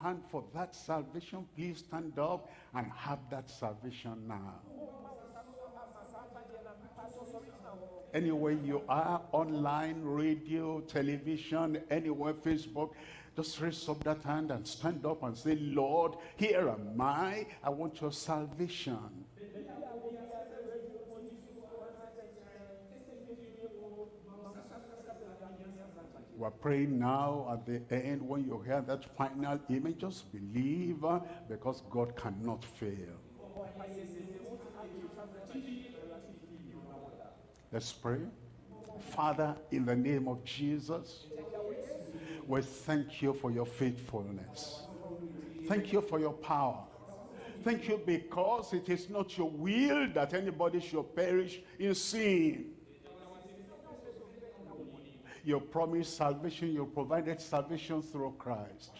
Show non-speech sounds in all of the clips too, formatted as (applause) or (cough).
hand for that salvation, please stand up and have that salvation now. Anywhere you are, online, radio, television, anywhere, Facebook, just raise up that hand and stand up and say, Lord, here am I. I want your salvation. We're praying now at the end when you hear that final image, just believe uh, because God cannot fail. Let's pray. Father, in the name of Jesus, we thank you for your faithfulness. Thank you for your power. Thank you because it is not your will that anybody should perish in sin. You promised salvation, you provided salvation through Christ.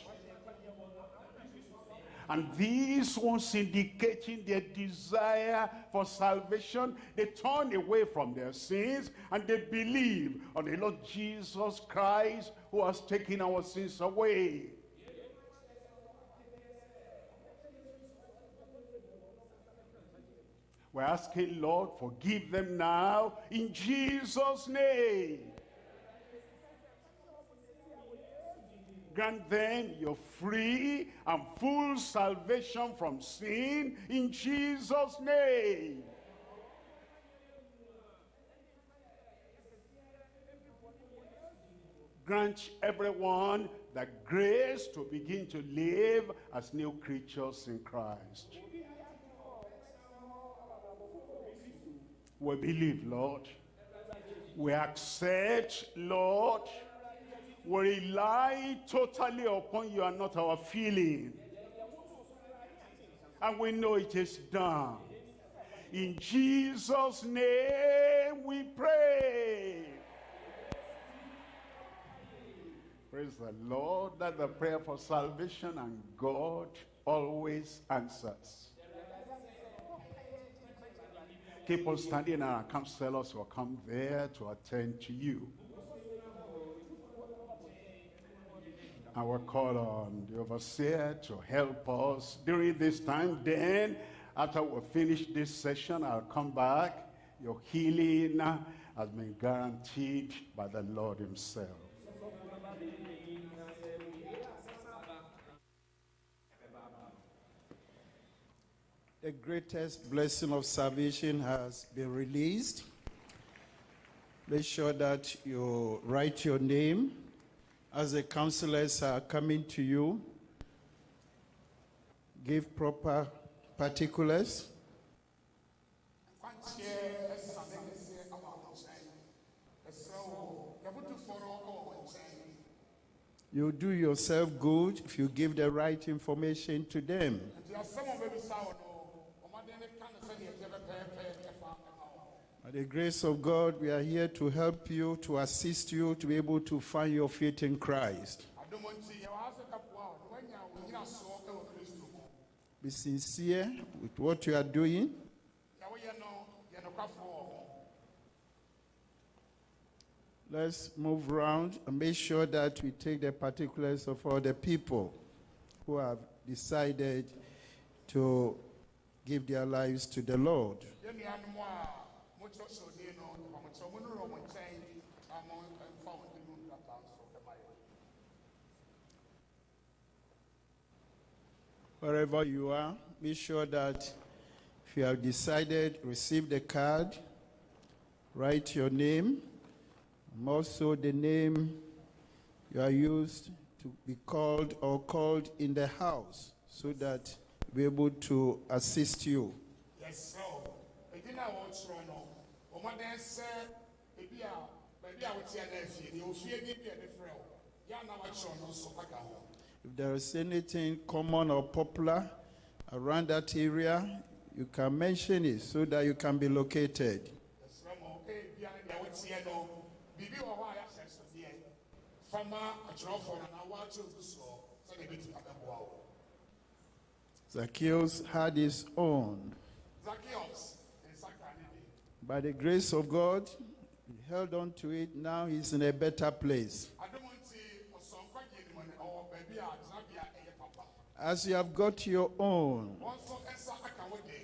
And these ones indicating their desire for salvation, they turn away from their sins and they believe on the Lord Jesus Christ who has taken our sins away. We're asking, Lord, forgive them now in Jesus' name. Grant them your free and full salvation from sin in Jesus' name. Grant everyone the grace to begin to live as new creatures in Christ. We believe, Lord. We accept, Lord. We rely totally upon you and not our feeling. And we know it is done. In Jesus' name we pray. Praise the Lord that the prayer for salvation and God always answers. Keep on standing and our counselors will come there to attend to you. I will call on the overseer to help us during this time. Then, after we finish this session, I'll come back. Your healing uh, has been guaranteed by the Lord himself. The greatest blessing of salvation has been released. Make sure that you write your name as the counselors are coming to you. Give proper particulars. You do yourself good if you give the right information to them. By the grace of God, we are here to help you, to assist you to be able to find your faith in Christ. Be sincere with what you are doing. Let's move around and make sure that we take the particulars of all the people who have decided to give their lives to the Lord. Wherever you are, be sure that if you have decided, receive the card, write your name, and also the name you are used to be called or called in the house so that we'll be able to assist you. Yes, sir. Edi na wɔn soro no, wɔn adan sɛ ebi a baabi a wɔte adan fie ni ofie ni bi a ɛde frɛ o, yɛ anam akyerɛ no nso aka ho. If there is anything common or popular around that area, you can mention it so that you can be located. Ɛsrɛ mo, ebi a deɛ wɔte no, biribi wɔ hɔ a yɛahyɛ nsodeɛ. Fama atwerɛfoɔ no na wɔakyerɛ ogu soɔ sɛdeɛ ebetumi abɛboa wo. Zacchaeus had his own. Zacchaeus, nsa ka ne de. By the grace of God, he held on to it. Now he's in a better place. As you have got your own,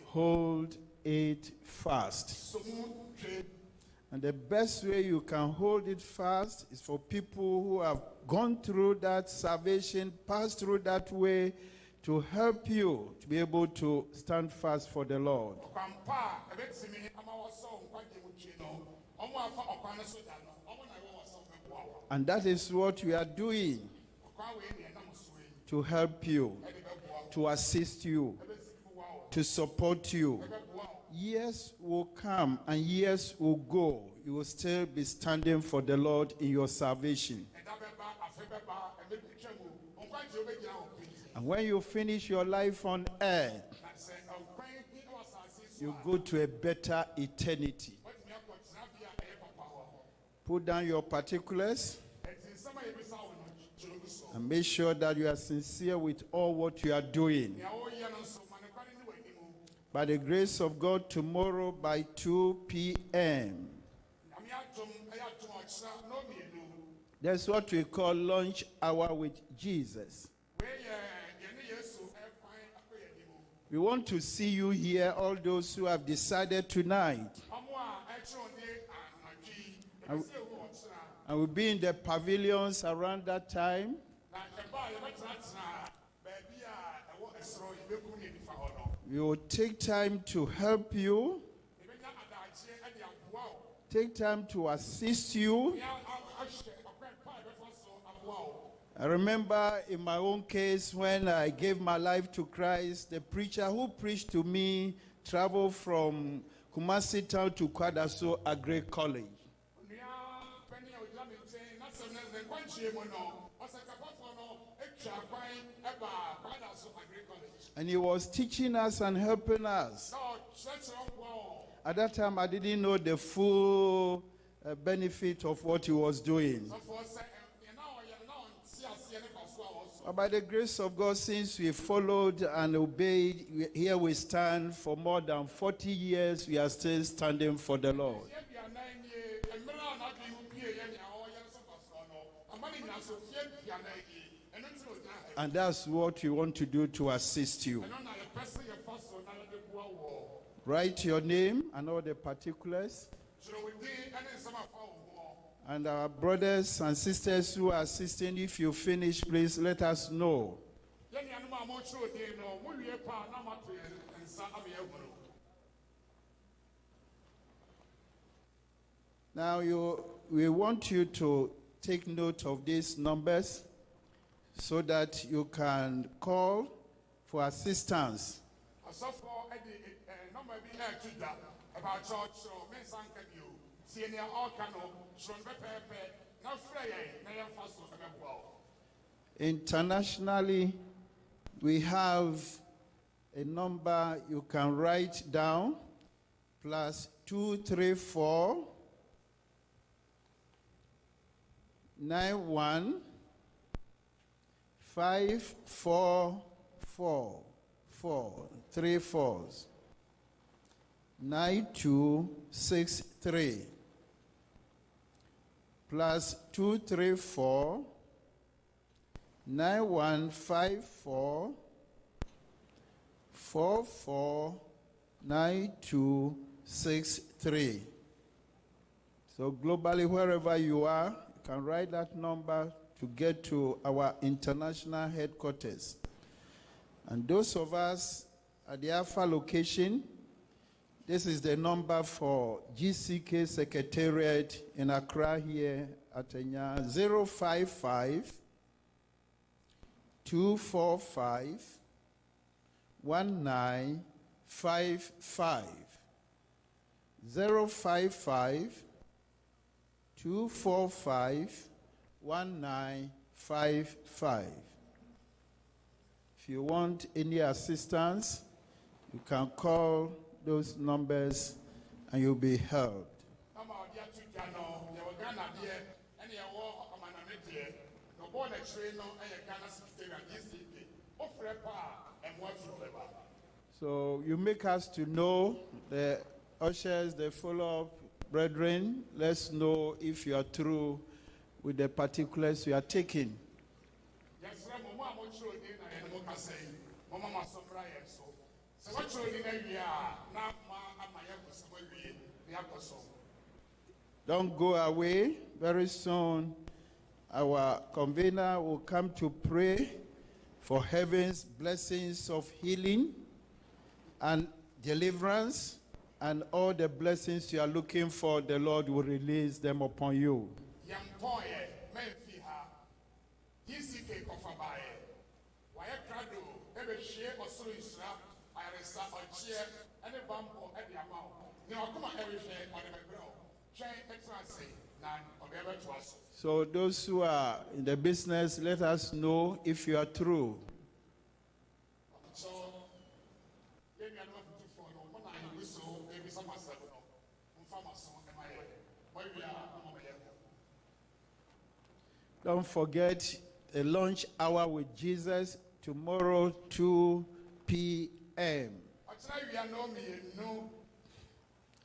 hold it fast. And the best way you can hold it fast is for people who have gone through that salvation, passed through that way, to help you to be able to stand fast for the Lord. And that is what we are doing to help you, to assist you, to support you. Years will come and years will go. You will still be standing for the Lord in your salvation. And when you finish your life on earth, na sɛ ɔkwan bi wɔ asase so you go to a better eternity. Put down your particulars and make sure that you are sincere with all what you are doing. By the grace of God, tomorrow by 2 p.m., that's what we call lunch hour with Jesus. wei yɛ yɛne yesu ɛkwan akɔ yɛ anim We want to see you here, all those who have decided tonight. ewu ɔkyerɛ And we'll be in the pavilions around that time. We will take time to help you, take time to assist you. nea a- ahyɛ ɔkwan pa a ɛbɛfa so aboa wo I remember in my own case when I gave my life to Christ, the preacher who preached to me traveled from Kumasi town to Kwadaso Agri College. And he was teaching us and helping us. At that time, I didn't know the full uh, benefit of what he was doing. sɔfoɔ sɛ ɛ- na ɔyɛ no na ɔnte aseɛ ne fa so a wɔso But by the grace of God, since we followed and obeyed, here we stand for more than 40 years, we are still standing for the Lord. And that's what we want to do to assist you. Write your name and all the particulars. kyerɛ wo din ne nsɛm afa wo ho And our brothers and sisters who are assisting, if you finish, please let us know. Now, you, we want you to take note of these numbers so that you can call for assistance. Tie nea ɔreka no no pɛpɛɛpɛ na frɛ yɛn na yɛmfa so ɛbɛboa wo Internationally, we have a number you can write down plus 234 91 544 4 three fours 9263 plus 234 9154 449263. So, globally, wherever you are, you can write that number to get to our international headquarters. And those of us at the Alpha location, this is the number for GCK Secretariat in Accra here at Enya 055 245 1955. 055 245 1955. If you want any assistance, you can call those numbers and you'll be helped. na ma ɔde ato dwa no yɛwɔ ghana deɛ ɛne yɛwɔ amaname deɛ na ɔbɔɔ n'akyire no ɛyɛ ghana secretariat gcp wofrɛ pa a ɛmmoa firi bɛba So you make us to know the ushers, the follow-up brethren. Let's know if you are through with the particulars you are taking. yɛsrɛ Don't go away. Very soon, our convener will come to pray for heaven's blessings of healing and deliverance and all the blessings you are looking for. The Lord will release them upon you. Ayaresa ɔkyeɛ ne bampɔ de ama wo ne ɔkoma ɛrehwɛ ɔde bɛbrɛ wo twɛn ɛtena ase na ɔde ɛbɛtoa so So, those who are in the business, let us know if you are true. so yɛn nuanom afotufoɔ no mo na ebi so ebisa mo asɛm no mfa mo aso ɛma yɛ wɔawie a ɔma mo yɛ kɔ Don't forget the lunch hour with Jesus tomorrow, 2 p.m. ɔkyerɛ wia no mmienu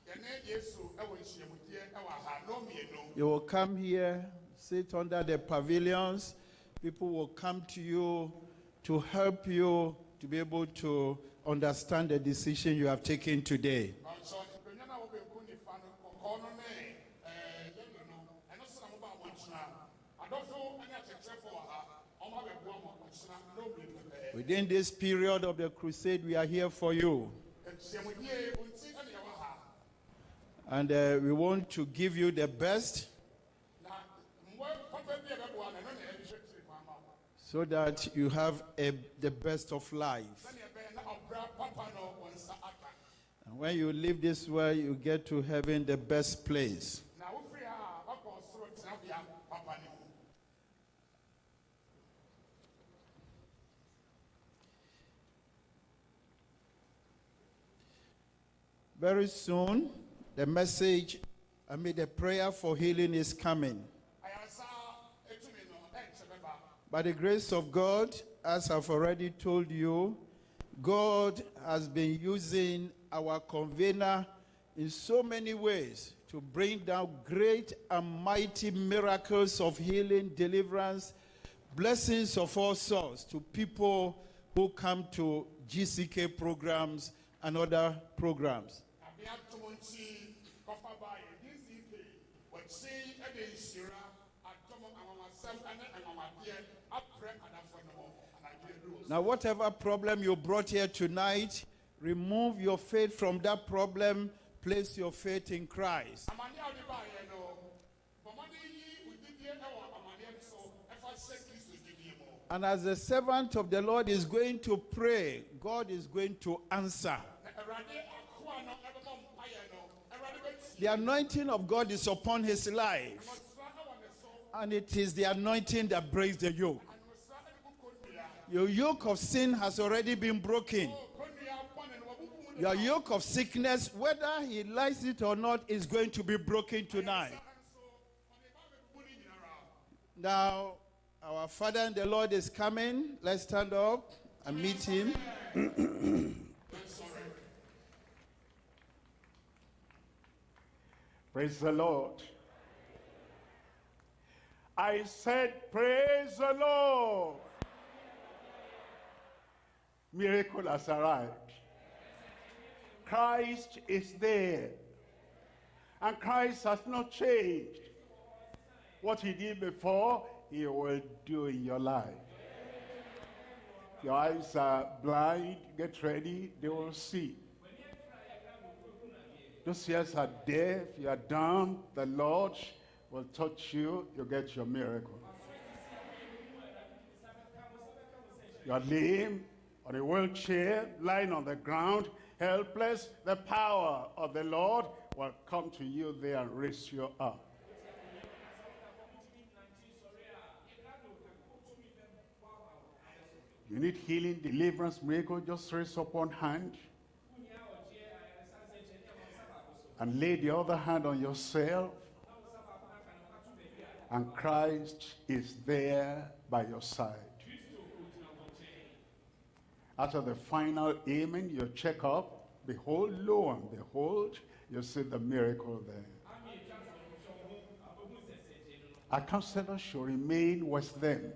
yɛne yesu ɛwɔ nhyiamudeɛ ɛwɔ ha no mmienu You will come here, sit under the pavilions. People will come to you to help you to be able to understand the decision you have taken today. ɔnso nkonnwa no wɔbɛnku nifa no kɔkɔɔ no ne ɛɛ yɛlo no ɛno so na moba a moatena adɔfo ne akyerɛkyerɛfo wɔ ha ɔma bɛboa mo ɔkyena no mmienu pɛɛ Within this period of the crusade, we are here for you. And uh, we want to give you the best so that you have a, the best of life. And when you leave this world, you get to heaven the best place. na wofiri ha a wakɔ ɔsoro tenabea papa no mu Very soon, the message, I mean, the prayer for healing is coming. By the grace of God, as I've already told you, God has been using our convener in so many ways to bring down great and mighty miracles of healing, deliverance, blessings of all sorts to people who come to GCK programs and other programs. Abea tom nti kɔfa baayɛ dck wɔkyi de nhyira adɔm anwamasɛm ne anwamadeɛ aprɛ adafo no ho anadwo aduru Now, whatever problem you brought here tonight, remove your faith from that problem, place your faith in Christ. amane a wode baayɛ no bɔmmɔde yi wo didie wɔ amaneɛ so ɛfa hyɛ kristo didie mu And as the servant of the Lord is going to pray, God is going to answer. The anointing of God is upon his life, and it is the anointing that breaks the yoke. Your yoke of sin has already been broken. Your yoke of sickness, whether he likes it or not, is going to be broken tonight. Now, our Father in the Lord is coming. Let's stand up and meet him. (clears throat) Praise the Lord. I said, Praise the Lord. Miracle has arrived. Christ is there. And Christ has not changed. What he did before, he will do in your life. Your eyes are blind, get ready, they will see. Those ears are deaf, you are dumb, the Lord will touch you, you get your miracle. You are lame, on a wheelchair, lying on the ground, helpless, the power of the Lord will come to you there and raise you up. You need healing, deliverance, miracle, just raise up one hand. And lay the other hand on yourself and Christ is there by your side. After the final amen, you check up, behold, lo and behold, you see the miracle there. Our counselor should remain with them.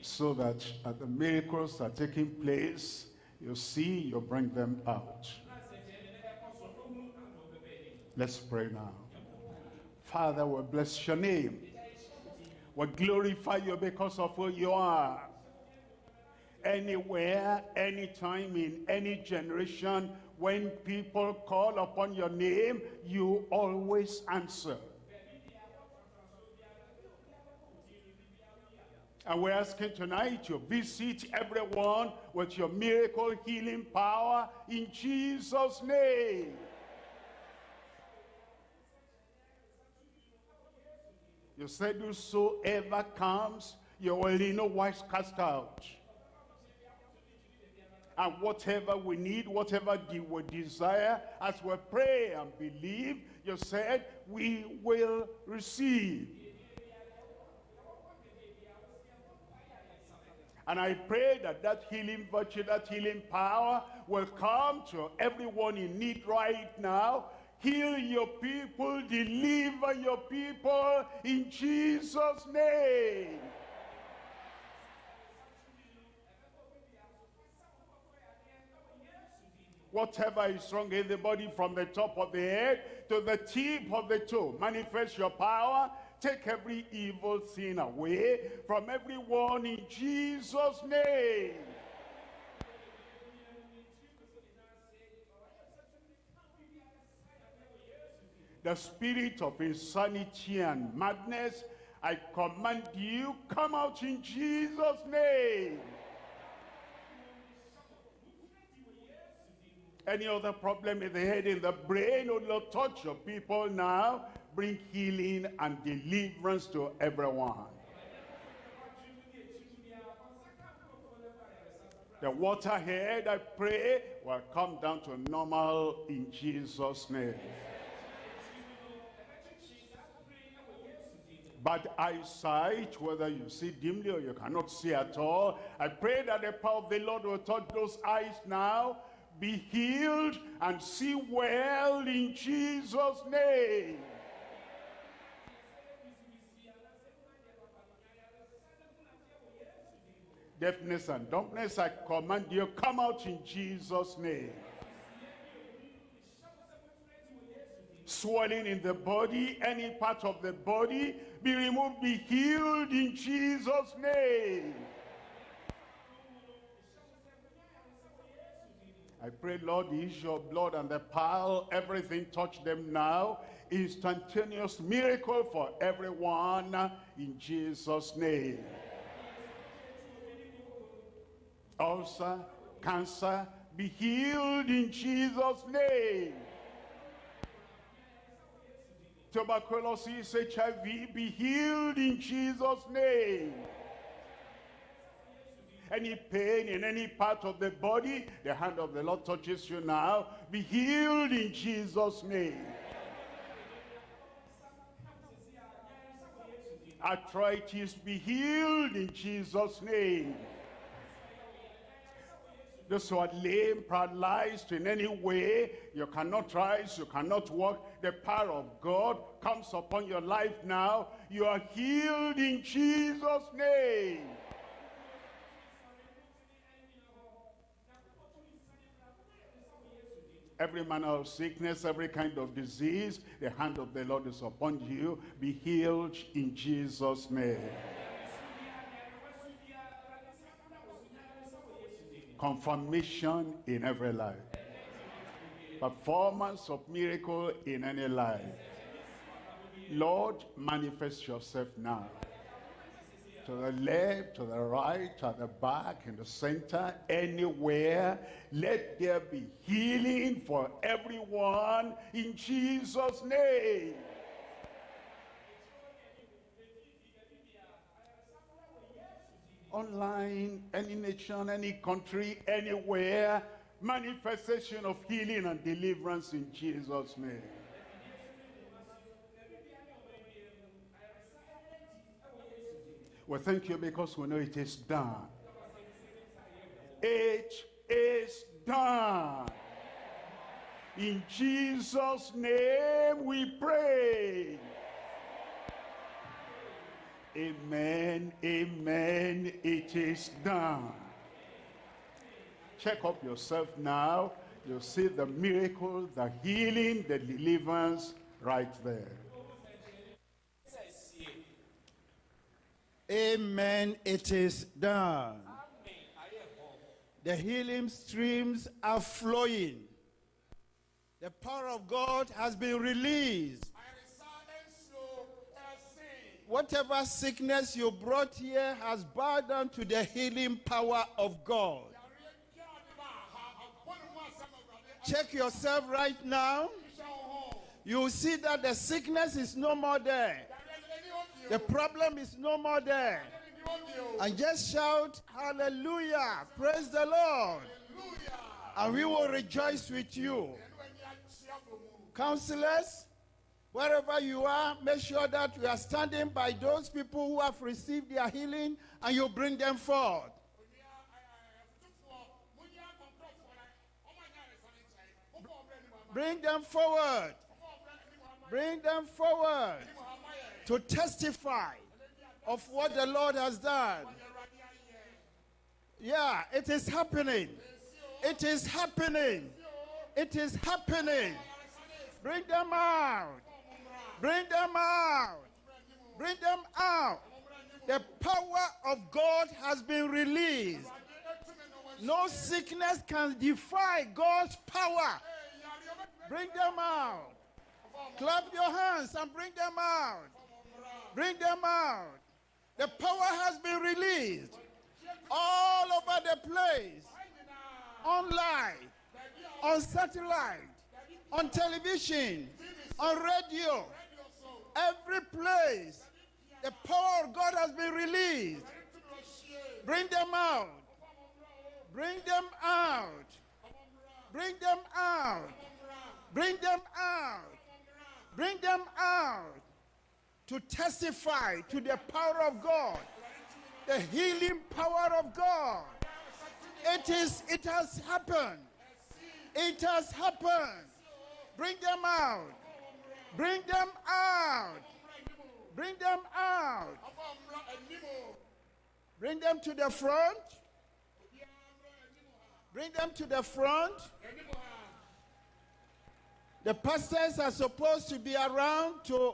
so that as the miracles are taking place, you see, you bring them out. Let's pray now. Father, we bless your name. We glorify you because of who you are. Anywhere, anytime, in any generation, when people call upon your name, you always answer. And we're asking tonight to visit everyone with your miracle healing power in Jesus' name. You said whosoever comes, you in no wise cast out. And whatever we need, whatever we desire, as we pray and believe, you said we will receive. And I pray that that healing virtue, that healing power will come to everyone in need right now. Heal your people, deliver your people in Jesus' name. Whatever is wrong in the body from the top of the head to the tip of the toe, manifest your power. Take every evil thing away from everyone in Jesus' name. The spirit of insanity and madness, I command you, come out in Jesus' name. Any other problem in the head, in the brain, oh Lord, touch your people now. Bring healing and deliverance to everyone. The water head, I pray, will come down to normal in Jesus' name. Bad eyesight, whether you see dimly or you cannot see at all, I pray that the power of the Lord will touch those eyes now be healed and see well in Jesus' name. Deafness and dumbness, I command you, come out in Jesus' name. Swelling in the body, any part of the body, be removed, be healed in Jesus' name. I pray, Lord, is your blood and the pearl, everything touch them now. Instantaneous miracle for everyone in Jesus' name. Ulcer, cancer, be healed in Jesus' name. Tuberculosis, HIV, be healed in Jesus' name any pain in any part of the body, the hand of the Lord touches you now. Be healed in Jesus' name. Arthritis, be healed in Jesus' name. Those who are lame, paralyzed in any way, you cannot rise, you cannot walk, the power of God comes upon your life now. You are healed in Jesus' name. every manner of sickness, every kind of disease, the hand of the Lord is upon you. Be healed in Jesus' name. Confirmation in every life. Performance of miracle in any life. Lord, manifest yourself now to the left, to the right, at the back, in the center, anywhere. Let there be healing for everyone in Jesus' name. Online, any nation, any country, anywhere, manifestation of healing and deliverance in Jesus' name. We thank you because we know it is done. It is done. In Jesus' name we pray. Amen. Amen. It is done. Check up yourself now. You'll see the miracle, the healing, the deliverance right there. Amen. It is done. The healing streams are flowing. The power of God has been released. Whatever sickness you brought here has bowed down to the healing power of God. Check yourself right now. You see that the sickness is no more there. The problem is no more there. And just shout, Hallelujah! Praise the Lord! And we will rejoice with you. Counselors, wherever you are, make sure that you are standing by those people who have received their healing and you bring them forth. Bring them forward. Bring them forward to testify of what the Lord has done. Yeah, it is happening. It is happening. It is happening. Bring them out. Bring them out. Bring them out. The power of God has been released. No sickness can defy God's power. Bring them out. Clap your hands and bring them out. Bring them out. The power has been released all over the place. Online, on satellite, on television, on radio, every place. The power of God has been released. Bring them out. Bring them out. Bring them out. Bring them out. Bring them out to testify to the power of God, the healing power of God. It is, it has happened. It has happened. Bring them out. Bring them out. Bring them out. Bring them to the front. Bring them to the front. The pastors are supposed to be around to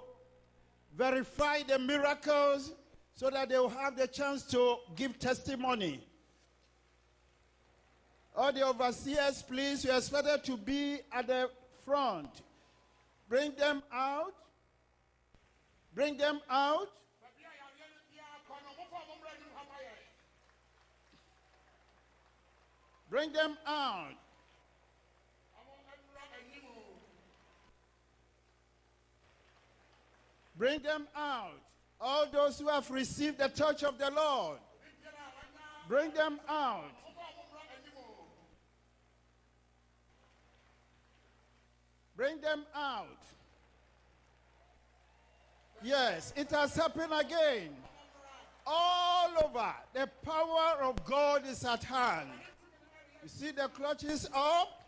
verify the miracles so that they will have the chance to give testimony. All the overseers, please, you are expected to be at the front. Bring them out. Bring them out. Bring them yareɛ no biara kɔ no mofɔ ɔmo mmra anim ha ma yɛ Bring them out. ɔmo mmra anim o Bring them out. All those who have received the touch of the Lord. Bring them out. Bring them out. Yes, it has happened again. All over, the power of God is at hand. You see the clutches up?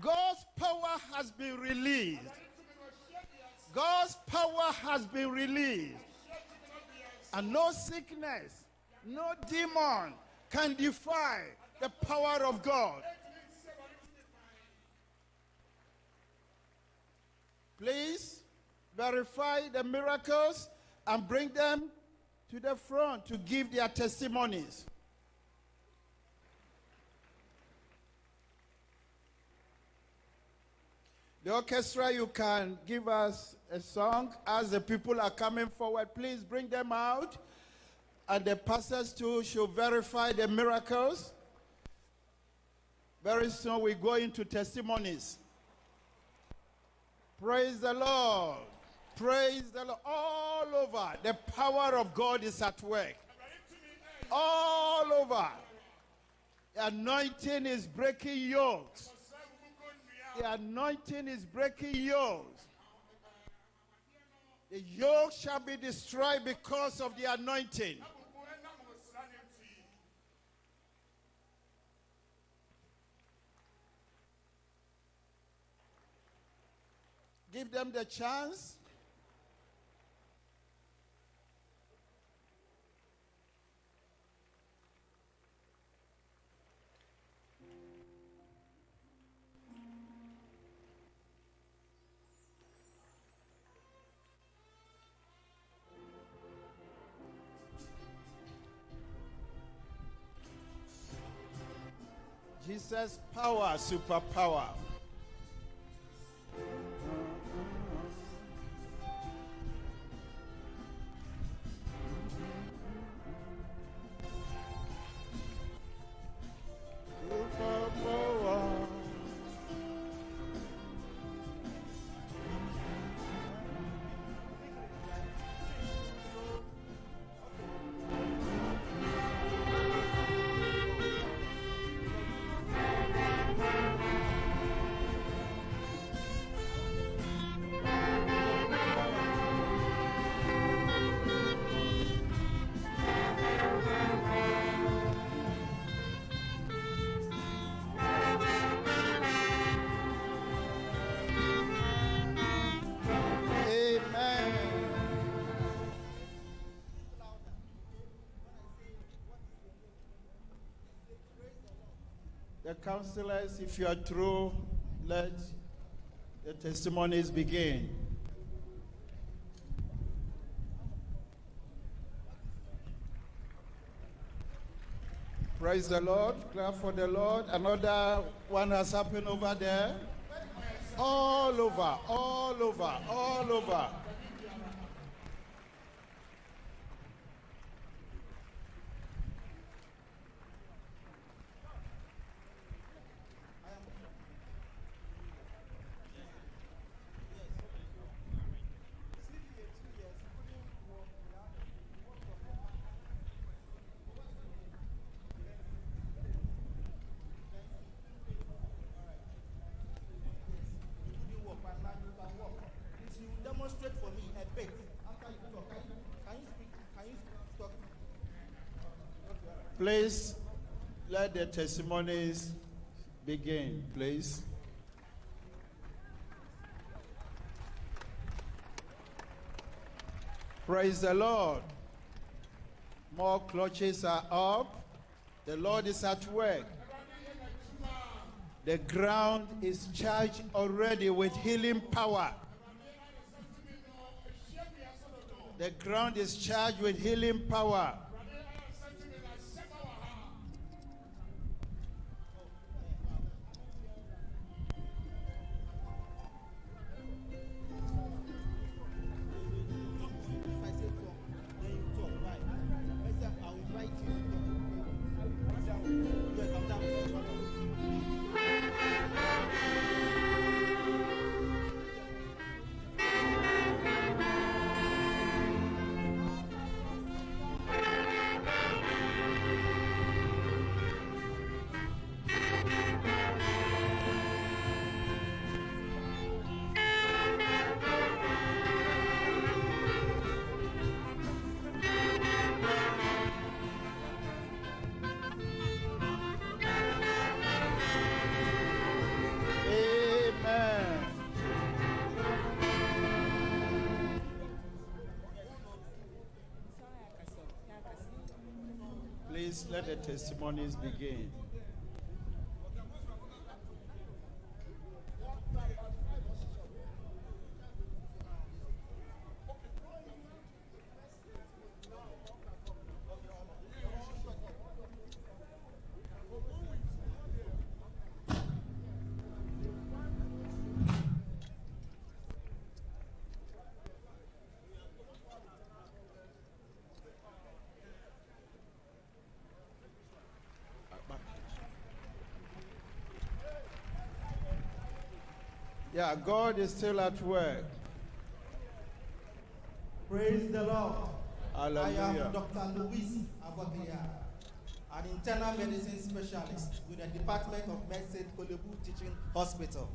God's power has been released. God's power has been released. And no sickness, no demon can defy the power of God. Please verify the miracles and bring them to the front to give their testimonies. The orchestra, you can give us a song as the people are coming forward. Please bring them out. And the pastors too should verify the miracles. Very soon we go into testimonies. Praise the Lord. Praise the Lord. All over, the power of God is at work. All over. The anointing is breaking yokes. The anointing is breaking yokes. The yoke shall be destroyed because of the anointing. Give them the chance. Jesus, power, superpower. Counselors, if you are through, let the testimonies begin. Praise the Lord. Clap for the Lord. Another one has happened over there. All over, all over, all over. you walk, my man, you can walk. Please, you demonstrate for me a bit after you talk. Can you, can you speak? Can you talk? Please let the testimonies begin, please. Praise the Lord. More clutches are up. The Lord is at work. The ground is charged already with healing power. The ground is charged with healing power. The testimonies begin. Yeah, God is still at work. Praise the Lord. I am Dr. Luis Avoglia, an internal medicine specialist with the Department of Medicine, Korle Bu Teaching Hospital.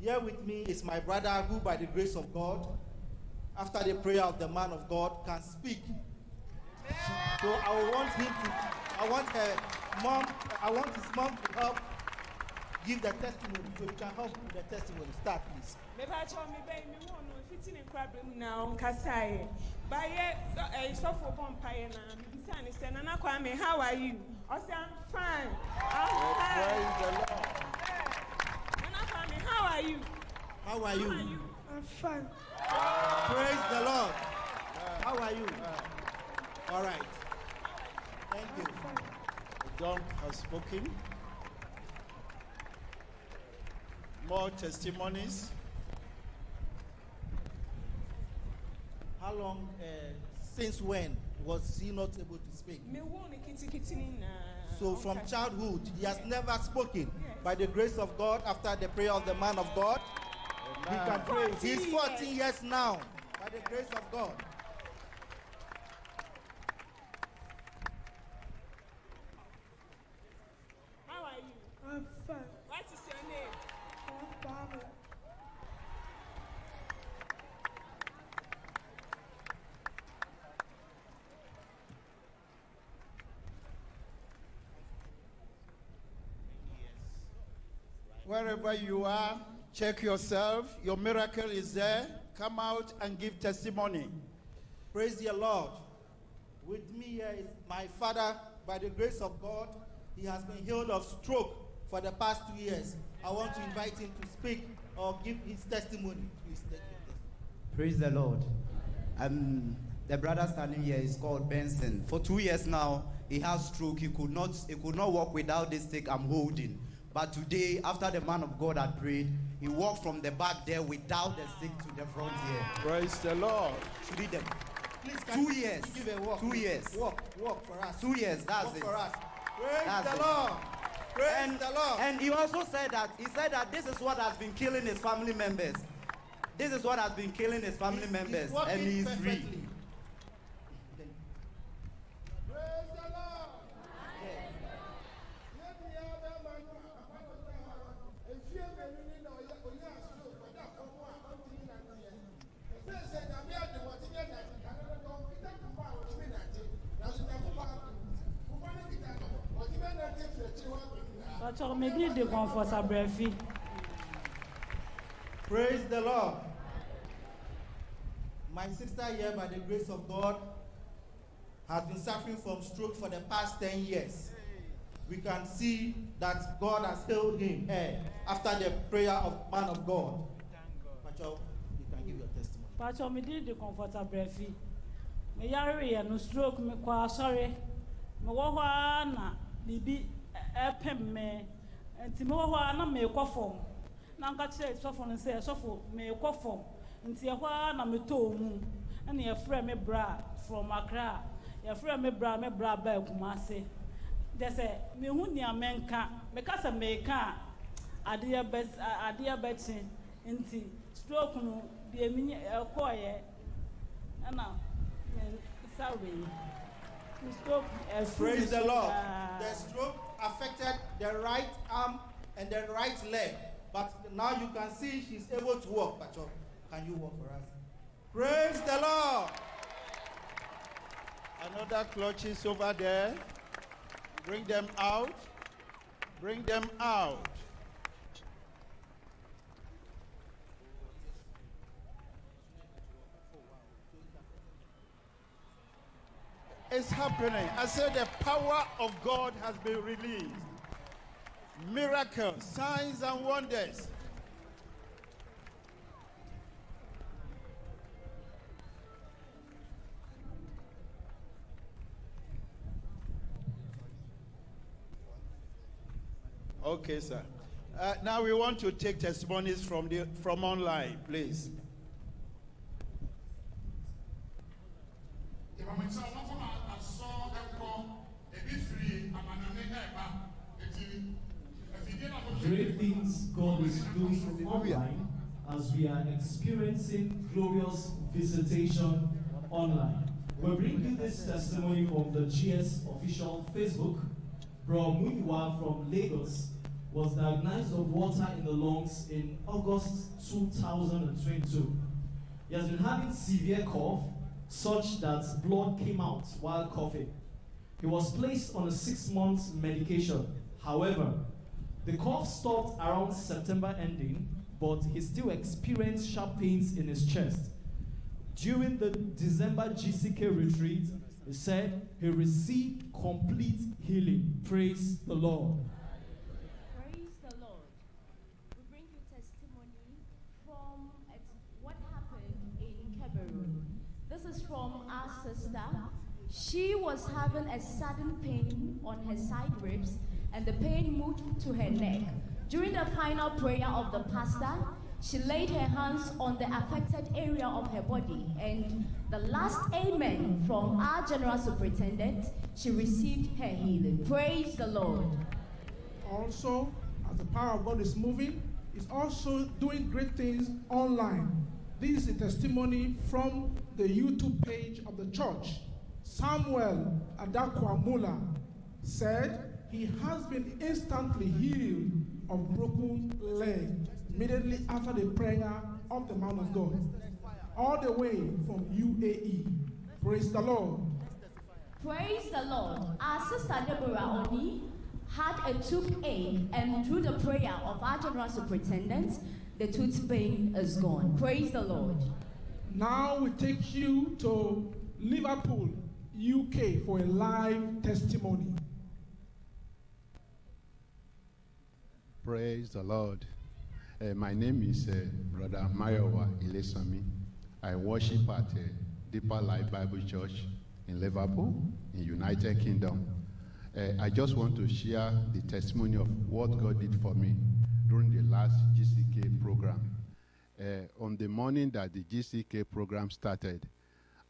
Here with me is my brother who, by the grace of God, after the prayer of the man of God, can speak. So I want him to, I want her mom, I want his mom to help give the testimony. So you can help with the testimony. Start, please. mepakyɛw me bɛyi me wɔn no fiti ne nkorabea mu na ɔnkasaeɛ bayɛ ɛyi sɔfo bɔ mpaeɛ na mebisa ne sɛ nana kwame how are you ɔsɛ i'm fine i'm Praise fine the Lord. nana kwame how are you How are how you? are you i'm fine Praise the Lord. How are you? All right. Thank you. John has spoken. More testimonies. How long, uh, since when was he not able to speak? mewo ne kitikiti ne nyinaa So from childhood, he has never spoken. By the grace of God, after the prayer of the man of God, he can pray. He's 14 years now. By the grace of God. how are you. i'm fine. what is your name. Obama. Wherever you are, check yourself. Your miracle is there. Come out and give testimony. Praise the Lord. With me here is my father. By the grace of God, he has been healed of stroke for the past two years. I want to invite him to speak or give his testimony. Please. Praise the Lord. Um, the brother standing here is called Benson. For two years now, he has stroke. He could not he could not walk without this stick I'm holding. But today, after the man of God had prayed, he walked from the back there without the stick to the front here. Praise the Lord. Should read them. Please, Two years. Give a walk. Two please. years. Walk, walk for us. Two years, that's walk it. for us. Praise That's the it. Lord. Praise And, the Lord. and he also said that he said that this is what has been killing his family members. This is what has been killing his family He's- members, he's and he's free. Medi de comfort abrɛfi. Praise the Lord. My sister here, by the grace of God, has been suffering from stroke for the past 10 years. We can see that God has healed him eh, after the prayer of man of God. Pacho, you can give your testimony. Ọchọ medi de comfort abrɛfi. Me yare yɛ no stroke me asɔre. Me wɔ hɔ ara na biribi ɛpem me. Nti me wɔ hɔ ara na meekɔ fam. Na nka kyerɛ sɔfo no sɛ sɔfo meekɔ fam. Nti ɛhɔ ara na metɔɔ mu. Ɛna yɛfrɛ me bra from Accra. Yɛfrɛ me bra me bra baa Kumase. Kyɛ sɛ mehu nea menka. Meka sɛ meeka a adeɛ bɛ a- adeɛ bɛkye nti stroke no deɛ mi ɛkɔɔyɛ ɛna nsa wei Ni stroke ɛfu Praise the Lord. The stroke affected the right arm and the right leg. But now you can see she's able to walk. Pacho, can you walk for us? Praise the Lord. Another clutches over there. Bring them out. Bring them out. It's happening. I said the power of God has been released. Miracles, signs, and wonders. Okay, sir. Uh, now we want to take testimonies from the from online, please. Great things God is doing online as we are experiencing glorious visitation online. We bring you this testimony from the GS official Facebook. Bro Muyiwa from Lagos was diagnosed of water in the lungs in August 2022. He has been having severe cough, such that blood came out while coughing. He was placed on a six month medication. However, the cough stopped around September ending, but he still experienced sharp pains in his chest. During the December GCK retreat, he said he received complete healing. Praise the Lord. Praise the Lord. We bring you testimony from what happened in Cameroon. This is from our sister. She was having a sudden pain on her side ribs, and the pain moved to her neck. During the final prayer of the pastor, she laid her hands on the affected area of her body, and the last amen from our general superintendent, she received her healing. Praise the Lord. Also, as the power of God is moving, is also doing great things online. This is a testimony from the YouTube page of the church. Samuel Adakwamula said he has been instantly healed of broken leg immediately after the prayer of the man of God, all the way from UAE. Praise the Lord. Praise the Lord. Our sister Deborah Oni had a toothache, and through the prayer of our general superintendent, the tooth pain is gone. Praise the Lord. Now we take you to Liverpool, UK for a live testimony. Praise the Lord. Uh, my name is uh, Brother Mayowa Ilesanmi. I worship at uh, Deeper Life Bible Church in Liverpool, in United Kingdom. Uh, I just want to share the testimony of what God did for me during the last GCK program. Uh, on the morning that the GCK program started,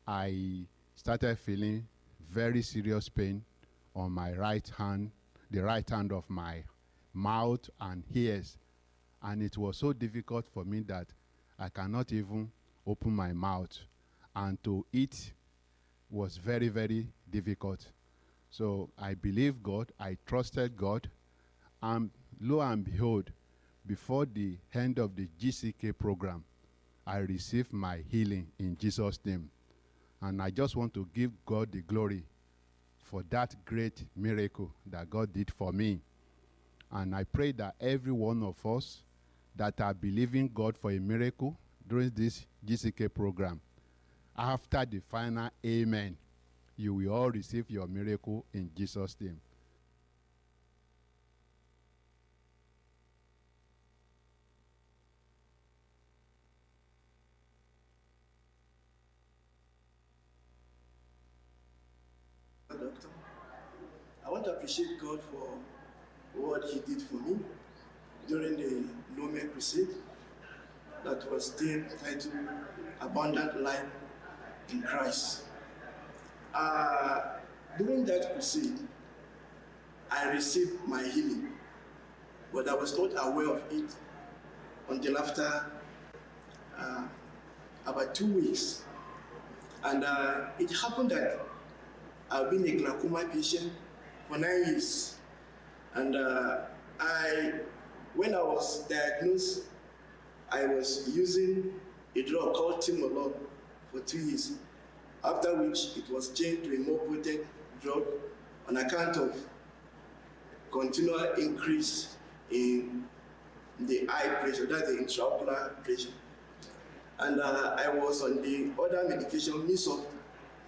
I started feeling very serious pain on my right hand, the right hand of my mouth and ears. And it was so difficult for me that I cannot even open my mouth. And to eat was very, very difficult. So I believed God, I trusted God, and lo and behold, before the end of the GCK program, I received my healing in Jesus' name. And I just want to give God the glory for that great miracle that God did for me. And I pray that every one of us that are believing God for a miracle during this GCK program, after the final amen, you will all receive your miracle in Jesus' name. Doctor, I want to appreciate God for what He did for me during the Lome Crusade that was still titled Abundant Life in Christ. Uh, during that crusade, I received my healing, but I was not aware of it until after uh, about two weeks. And uh, it happened that I've been a glaucoma patient for nine years. And uh, I, when I was diagnosed, I was using a drug called Timolol for two years, after which it was changed to a more potent drug on account of continual increase in the eye pressure, that's the intraocular pressure. And uh, I was on the other medication, Misop,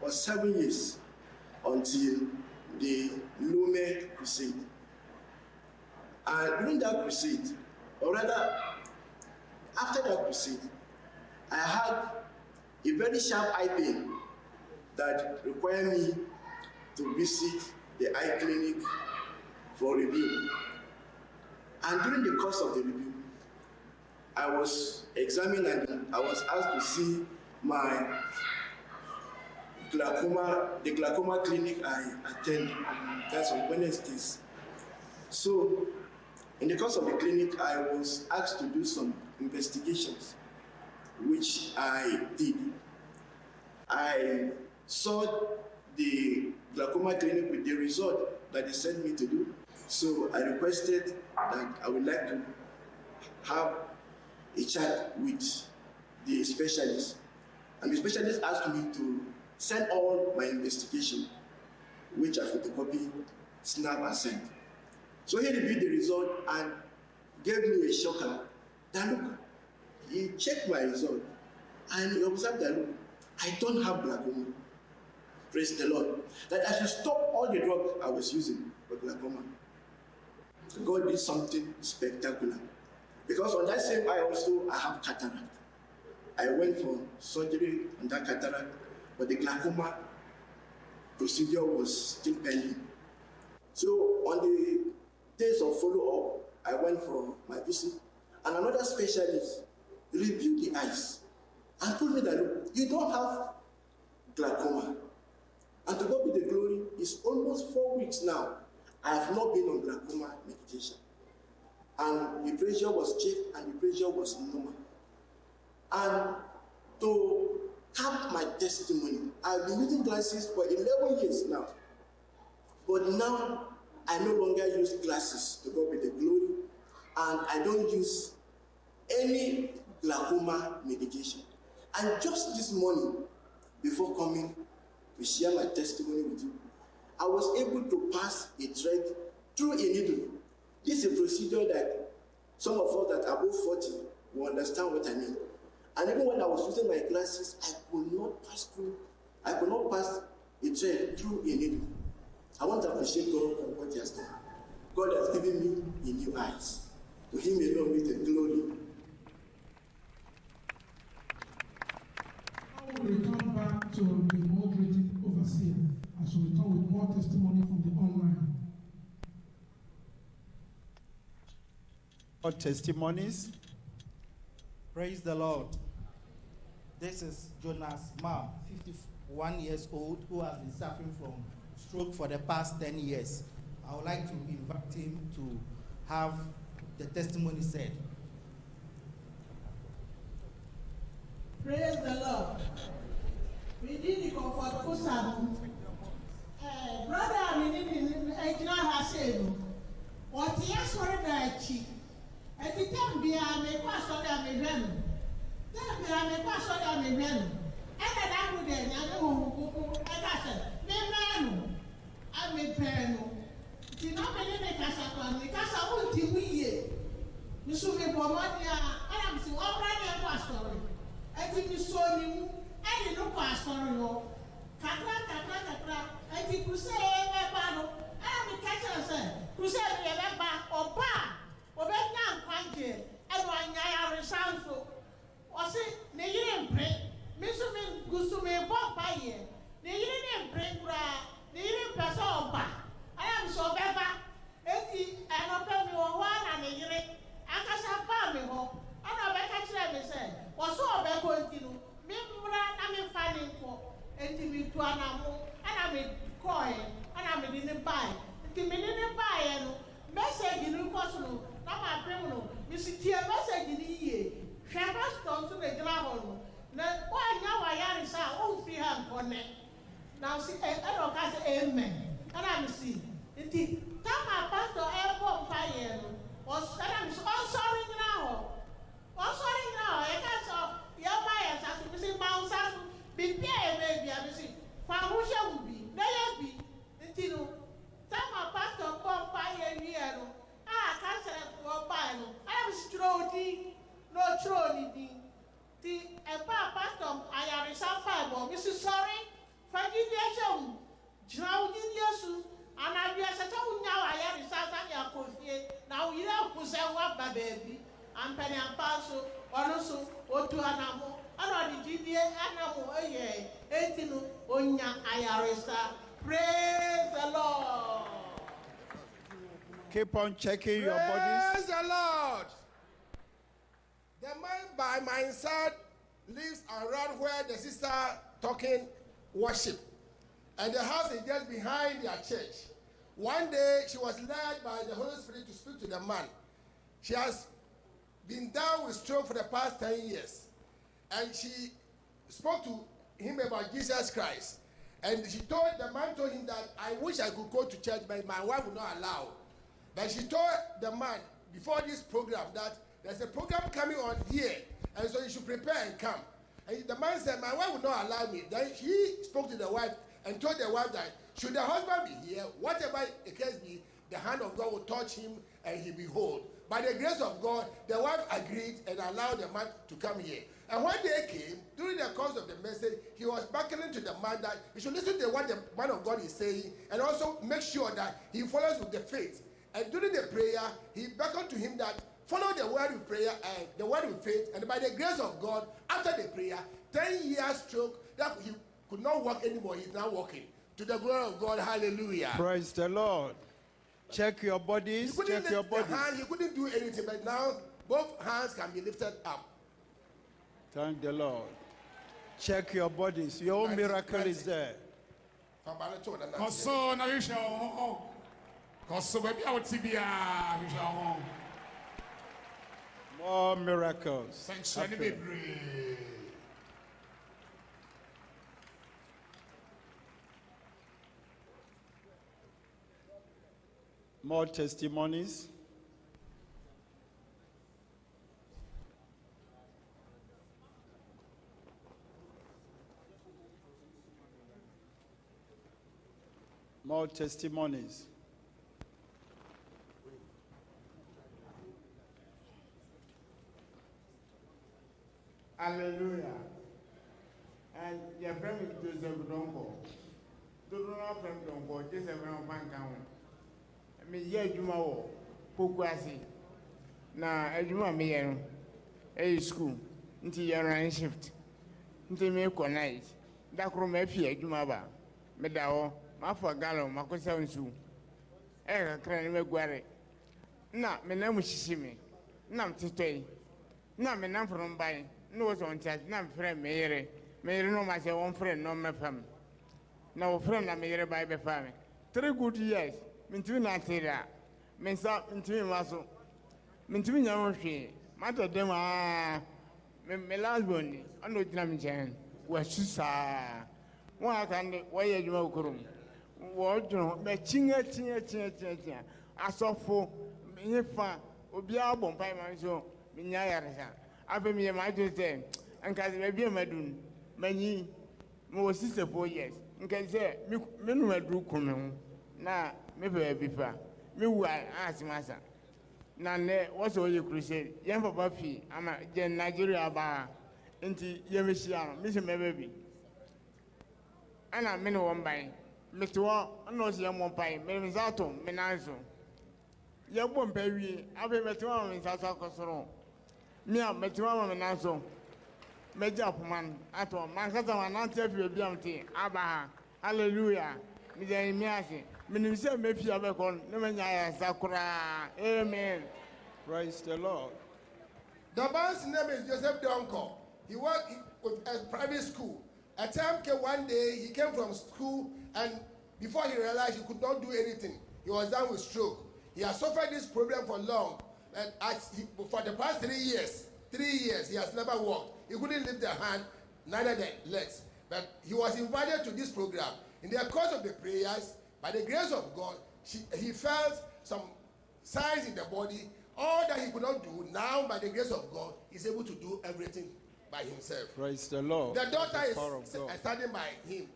for seven years until the Lome Crusade. And during that crusade, or rather, after that crusade, I had a very sharp eye pain that required me to visit the eye clinic for review. And during the course of the review, I was examined and I was asked to see my glaucoma, the glaucoma clinic I attend, that's on Wednesdays. So, in the course of the clinic, I was asked to do some investigations, which I did. I saw the glaucoma clinic with the result that they sent me to do. So I requested that I would like to have a chat with the specialist. And the specialist asked me to send all my investigation, which I photocopy, snap, and send. So he reviewed the result and gave me a shocker. That look, he checked my result and he observed that look, I don't have glaucoma. Praise the Lord. That I should stop all the drugs I was using for glaucoma. God did something spectacular. Because on that same eye also, I have cataract. I went for surgery on that cataract, but the glaucoma procedure was still pending. So on the days of follow-up, I went for my visit, and another specialist reviewed the eyes and told me that you don't have glaucoma. And to God be the glory, it's almost four weeks now. I have not been on glaucoma medication. And the pressure was checked and the pressure was normal. And to cap my testimony, I've been using glasses for 11 years now. But now I no longer use glasses to God be the glory, and I don't use any glaucoma medication. And just this morning, before coming to share my testimony with you, I was able to pass a thread through a needle. This is a procedure that some of us that are above 40 will understand what I mean. And even when I was using my glasses, I could not pass through, I could not pass a thread through a needle. I want to appreciate God for what He. God has given me a new eyes. To Him alone with the glory. Now we return back to the moderating overseer as we return with more testimony from the online. More testimonies. Praise the Lord. This is Jonas Ma, 51 years old, who has been suffering from stroke for the past 10 years. I would like to invite him to have the testimony said. Praise the Lord. We did the comfortable sermon. Uh, brother, we did the Ejina Hasenu. What he has for the chi. At the time, be a me pass on the me ven. Then be a me pass on the me ven. And I would then, I know who, and I said, me man, I me pen. Ti na me ne kasa kwa me kasa wo ti wiye. Mi so me bo mo dia, ana mi si wo bra ne pastor ɛti mi so ni mu ɛni no kɔ asɔre hɔ kakra kakra kakra ɛti kurusɛ yɛ ɛba no ɛna mi ka kyerɛ sɛ kurusɛ yɛ yɛ bɛba ɔba a ɔbɛnya nkwagye ɛna ɔnya yaresa nso ɔsi ne yiri mpere. Mi nso mi gu so mi bɔ mpa yɛ ne yiri ne mpere koraa ne yiri mpɛ sɛ ɔba mi sɛ ɔbɛba eti ɛnɔpɛ mi wɔ hɔ ana ne yiri akasa baa mi hɔ ɛna ɔbɛka kyerɛ mi sɛ wɔsɔ ɔbɛkɔ nti no. Mi mmra na mi fa ne nkɔ eti mi tu anamo ɛna mi kɔɛ ɛna mi de ne bae nti mi de ne baeɛ no. Mɛsɛgyi no kɔ so no. Na ma pem no. Mi si tie mɛsɛgyi no yie hwɛ pastɔ nso na gyina hɔ no. Na wɔanya wayaresa a ɔnfiri ha nkɔnɛ na si ɛ ɛna ɔka sɛ amen. Ɛna mi si nti kama pastɔ ɛbɔ mpa yɛ no ɔs ɛna mi si ɔnsɔre gyina hɔ ɔsɔre nyina hɔ yɛka sɔ yɛma yɛ nsa so bisi ma nsa so biribi a yɛbɛ bia bisi fa ahohyɛ wo bi na yɛ bi nti no sama pastor bɔ mpa yɛ wiɛ no a kasɛrɛfoɔ bae no ayɛ bisi twerɛ o din na ɔtwerɛ ne din ti ɛba a pastor ayaresa bae bɔ bisi sɔre fa gyidi ɛhyɛ wo gyina wo gyidi esu anabea sɛ wonya wo ayaresa sani akɔ fie na wo yere ako sɛ woaba baabi ampanyampa nso ɔno nso otu anamo ɛna ɔde gyidie anamo ɛyɛ eti no onya ayaresa praise the lord. Keep on checking your Praise bodies. the Lord. The man by my side lives around where the sister talking worship. And the house is just behind their church. One day she was led by the Holy Spirit to speak to the man. She has been down with stroke for the past 10 years. And she spoke to him about Jesus Christ. And she told the man told him that I wish I could go to church, but my wife would not allow. But she told the man before this program that there's a program coming on here, and so you should prepare and come. And the man said, My wife would not allow me. Then he spoke to the wife and told the wife that should the husband be here, whatever the case be, the hand of God will touch him and he be whole. By the grace of God, the wife agreed and allowed the man to come here. And when they came, during the course of the message, he was beckoning to the man that he should listen to what the man of God is saying and also make sure that he follows with the faith. And during the prayer, he beckoned to him that follow the word with prayer and the word with faith. And by the grace of God, after the prayer, 10 years stroke that he could not walk anymore, he's now walking. To the glory of God, hallelujah. Praise the Lord. Check your bodies. He couldn't Check your lift the bodies. hand, he couldn't do anything, but now both hands can be lifted up. Thank the Lord. Check your bodies. Your own miracle is ninety. there. Fabana to na kɔ so na hwehwɛ wo ho kɔ so baabi a wote biara hwehwɛ wo ho More miracles. nsɛnkyerɛne happen. bebree More testimonies. More testimonies. Hallelujah. And your friend is Joseph na banka ho. Me yɛ adwuma wɔ poku ase. Na adwuma me yɛ no ɛyɛ school. Nti yɛ run shift. Nti me kɔ night. Da koro ma afi adwuma ba. Me da hɔ, ma fa gallon ma kɔsa nsu. Ɛyɛ kakra ne mɛguare. Na me nan mu hyehye me. Na me tetɔ yi. Na me nan foro ban. Na wɔ sɔn nkyɛn na me frɛ me yere. Me yere no ma sɛ wɔn frɛ no mɛfam. Na wɔ frɛ na me yere ba bɛfa me. Three good years. Mintumi na ate da. Me nsa mintumi ma so. Mintumi nya ho hwee. Mata dɛm aa. Me me last born ni. Ɔna ogyina me nkyɛn. Wɔasu saa. Wɔn a aka no wɔyɛ adwuma wɔ kurom. Wɔdwene ho. Bɛkyinya kyinya kyinya kyinya kyinya. Asɔfo. Nye fa. Obiara bɔ mpae ma nso. Menya yaresa. Afei meyɛ maa to sɛ. Nka sɛ baabi a madu no. Manyi. Mewɔ six four years. Nka sɛ me me num aduru kun me ho. Na me baabi pa. Me wu a asɛm asa. Na nnɛ wɔsɛ wɔyɛ crusade. Yɛn papa fi ama gye Nigeria baa. Nti yɛmɛhyia no. Me sɛ mɛbɛ bi. Ɛna me ne wɔn ban. Mete hɔ ɛna ɔsɛ yɛ mmɔ mpae. Mede me nsa ato me nan so. Yɛbɔ mpa wie. Afei mɛte hɔ ama me nsa so akɔ. Me a mɛte hɔ ama me nan so. Mɛgye apoma no atɔ. Mankasa manante afi baabi a mete aba ha. Hallelujah. Mede anyimi ase. Menim sɛ mɛfi abɛkɔ no ne manya ayaresa koraa. Amen. Praise the Lord. The man's name is Joseph Donko. He worked with a private school. A time came one day, he came from school, and before he realized he could not do anything, he was down with stroke. He has suffered this problem for long. And as he, for the past three years, three years, he has never walked. He couldn't lift the hand, neither the legs. But he was invited to this program. In the course of the prayers, by the grace of God, she, he felt some signs in the body. All that he could not do, now by the grace of God, he's able to do everything by himself. Praise the Lord. The daughter The is God. standing by him.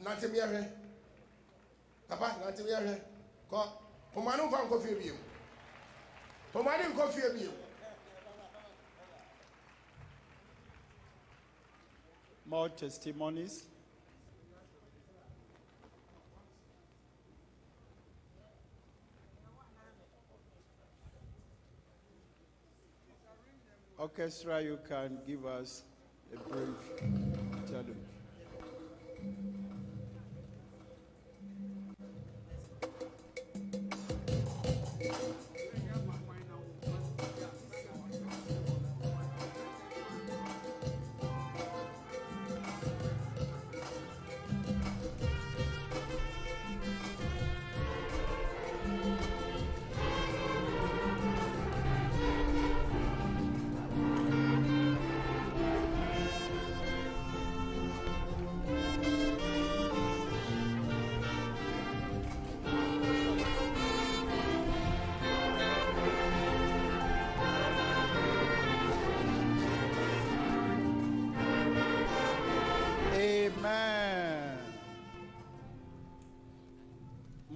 Mi ahwɛ. Papa, nante mi ahwɛ. Kɔ, poma no nfa nkɔ fie biem. Poma no nkɔ fie biem. More testimonies. Orchestra, you can give us a brief interlude.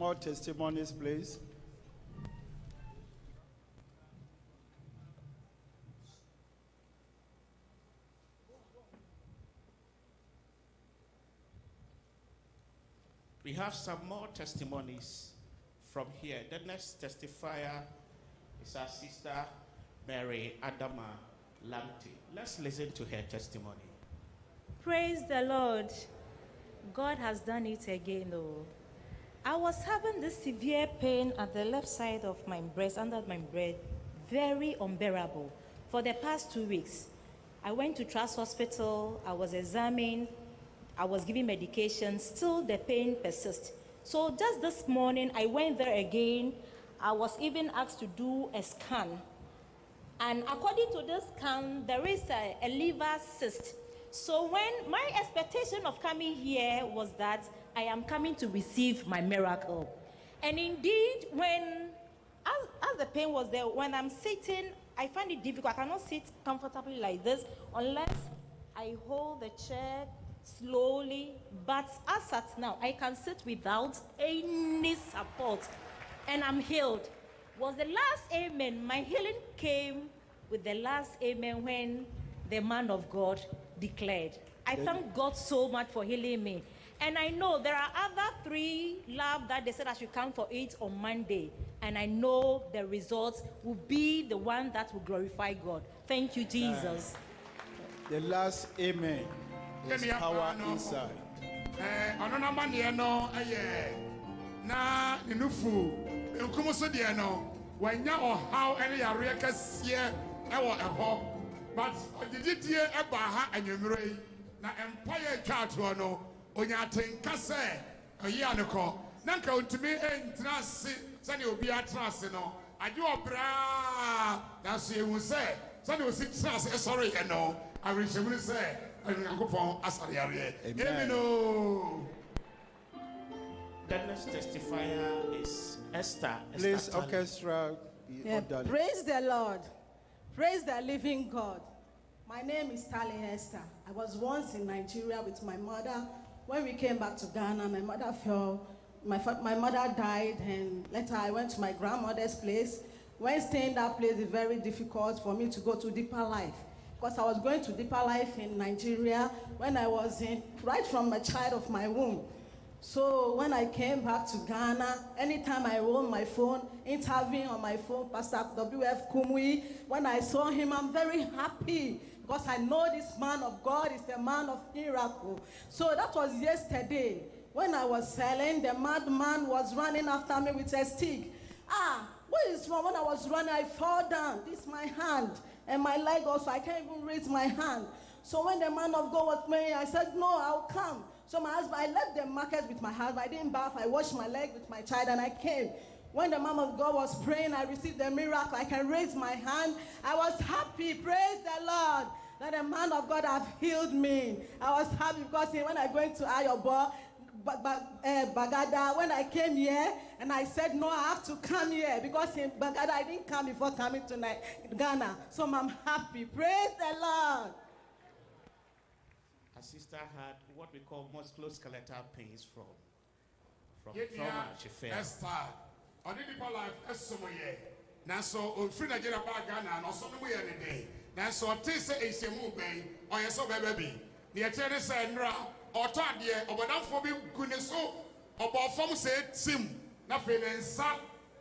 More testimonies, please. We have some more testimonies from here. The next testifier is our sister Mary Adama Lamte. Let's listen to her testimony. Praise the Lord. God has done it again, though. I was having this severe pain at the left side of my breast, under my breast, very unbearable for the past two weeks. I went to Trust Hospital, I was examined, I was given medication, still the pain persists. So just this morning, I went there again. I was even asked to do a scan. And according to this scan, there is a, a liver cyst. So when my expectation of coming here was that I am coming to receive my miracle. And indeed, when as, as the pain was there, when I'm sitting, I find it difficult. I cannot sit comfortably like this unless I hold the chair slowly. But as at now, I can sit without any support, and I'm healed. Was the last amen? My healing came with the last amen when the man of God declared. I thank God so much for healing me. And I know there are other three labs that they said I should come for it on Monday. And I know the results will be the one that will glorify God. Thank you, Jesus. The last amen is power apaa no. inside. Ɛɛ, ɔno n'amanneɛ no yɛ na ne nufu nkum so deɛ no wanya ɔhaw ne yareɛ kɛseɛ wɔ ɛhɔ but ɔgyegyedie ɛba ha anwummerɛ yi na mpaeɛ atwa atoɔ no onya atenka sɛ ɔyi a ne kɔ na nka ɔntumi ntena ase sɛdeɛ obi atena ase no agye ɔbraa nanso yɛhu sɛ sɛdeɛ osi tena ase ɛsɔreyɛ eh, eh, no awerɛhyɛmu no sɛ onyankopɔn asare yareɛ Amen. amen o The next testifier is Esther. Esther Please, Tali. orchestra, Yeah, praise the Lord. Praise the living God. My name is Tali Esther. I was once in Nigeria with my mother. When we came back to Ghana, my mother fell. My, my mother died, and later I went to my grandmother's place. When staying that place, it's very difficult for me to go to deeper life because I was going to deeper life in Nigeria when I was in right from a child of my womb. So when I came back to Ghana, anytime I roll my phone, intervene on my phone, Pastor W.F. Kumuyi, when I saw him, I'm very happy because I know this man of God is the man of miracle. So that was yesterday. When I was selling, the madman was running after me with a stick. Ah, what is wrong? When I was running, I fell down. This is my hand and my leg also. I can't even raise my hand. So when the man of God was praying, I said, No, I'll come. So my husband, I left the market with my husband. I didn't bath. I washed my leg with my child and I came. When the man of God was praying, I received the miracle. I can raise my hand. I was happy. Praise the Lord. That the man of God have healed me. I was happy because when I go into Ayobo, Ba- Ba- eh, Bagada, when I came here and I said, No, I have to come here because in Bagada I didn't come before coming to Ni- Ghana. So I'm happy. Praise the Lord. Her sister had what we call musculoskeletal pains from from trauma she fell. Esther, ɔde nipa life ɛsom yɛ nanso ofiri Nigeria baa Ghana na ɔsɔ no mu yɛ ne den nanso ɔte sɛ ehyiamu bɛn ɔyɛ sɛ ɔbɛbɛ bi. Deɛ ɛkyerɛ ne sɛ nnura ɔtɔ adeɛ ɔbɔdanfoɔ bi gu ne so ɔbɔ fam sɛ etim na afei ne nsa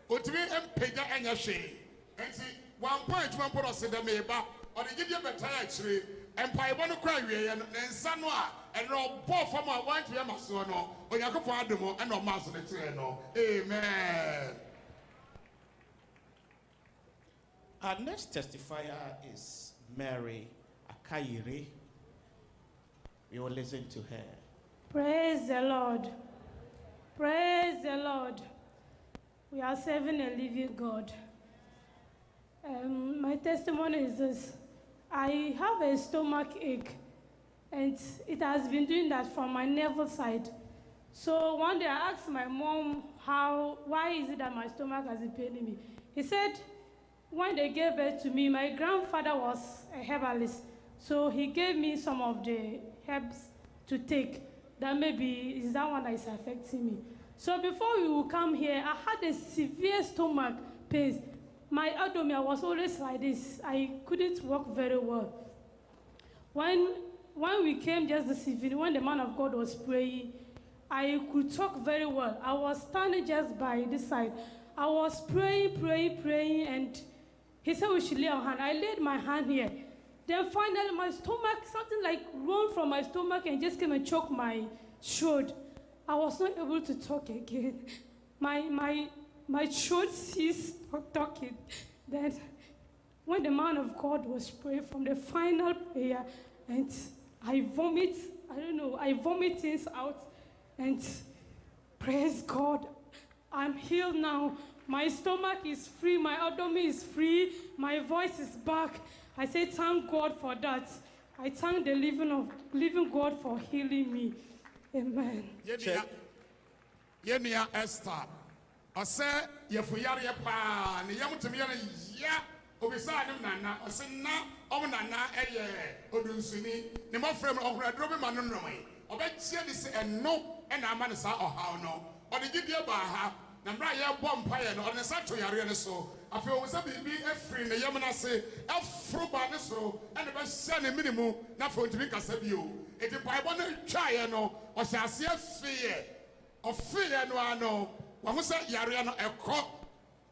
otumi mpagya ɛnyɛ hwee. Nti wampɔ adwuma mpo na ɔsi dɛm eba ɔde gyidie bɛtaa akyire. Mpaebɔ no kora awieɛ no ne nsa no a ɛnna ɔbɔ fam a wantumi ama soɔ no onyankopɔn adom ɛna ɔma so ne kyerɛ no. Amen. Our next testifier is Mary Akayiri. We will listen to her. Praise the Lord. Praise the Lord. We are serving a living God. Um, my testimony is this I have a stomach ache, and it has been doing that from my navel side. So one day I asked my mom, how, why is it that my stomach has been paining me? He said, when they gave birth to me, my grandfather was a herbalist. So he gave me some of the herbs to take. That maybe is that one that is affecting me. So before we would come here, I had a severe stomach pain. My abdomen was always like this. I couldn't walk very well. When, when we came just this evening, when the man of God was praying, I could talk very well. I was standing just by this side. I was praying, praying, praying, and he said we should lay our hand. I laid my hand here. Then finally, my stomach, something like rolled from my stomach and just came and choked my throat. I was not able to talk again. (laughs) My, my, my throat ceased talking. Then, when the man of God was praying from the final prayer, and I vomit, I don't know, I vomit things out, and praise God, I'm healed now. My stomach is free, my abdomen is free, my voice is back. I say, thank God for that. I thank the living, of, living God for healing me. Amen. yɛnua yɛnua esther. Ɔsɛ yɛfuyareɛ paa ne yam tumi yɛ no ya. Obisaa ne nana ɔsɛ na ɔmo nana ɛyɛ odunsuni ne mmɔfra mu ɔhoro aduro bi ma no nom ɔbɛkyia de sɛ ɛno ɛna ama ne saa ɔhaw no ɔde gyidie baa ha na mmerɛ a yɛbɔ mpaeɛ no ɔde ne nsa to yareɛ no so. Afei ɔwɔ sɛ biribi afiri ne yam no ase aforo ba ne soro ɛna bɛhyɛ ne mene mu na afei ɔntumi kasa bio. Enti mpaebɔ no twaeɛ no ɔhyɛ aseɛ feeɛ ɔfeeɛ no ara no wɔho sɛ yareɛ no ɛkɔ.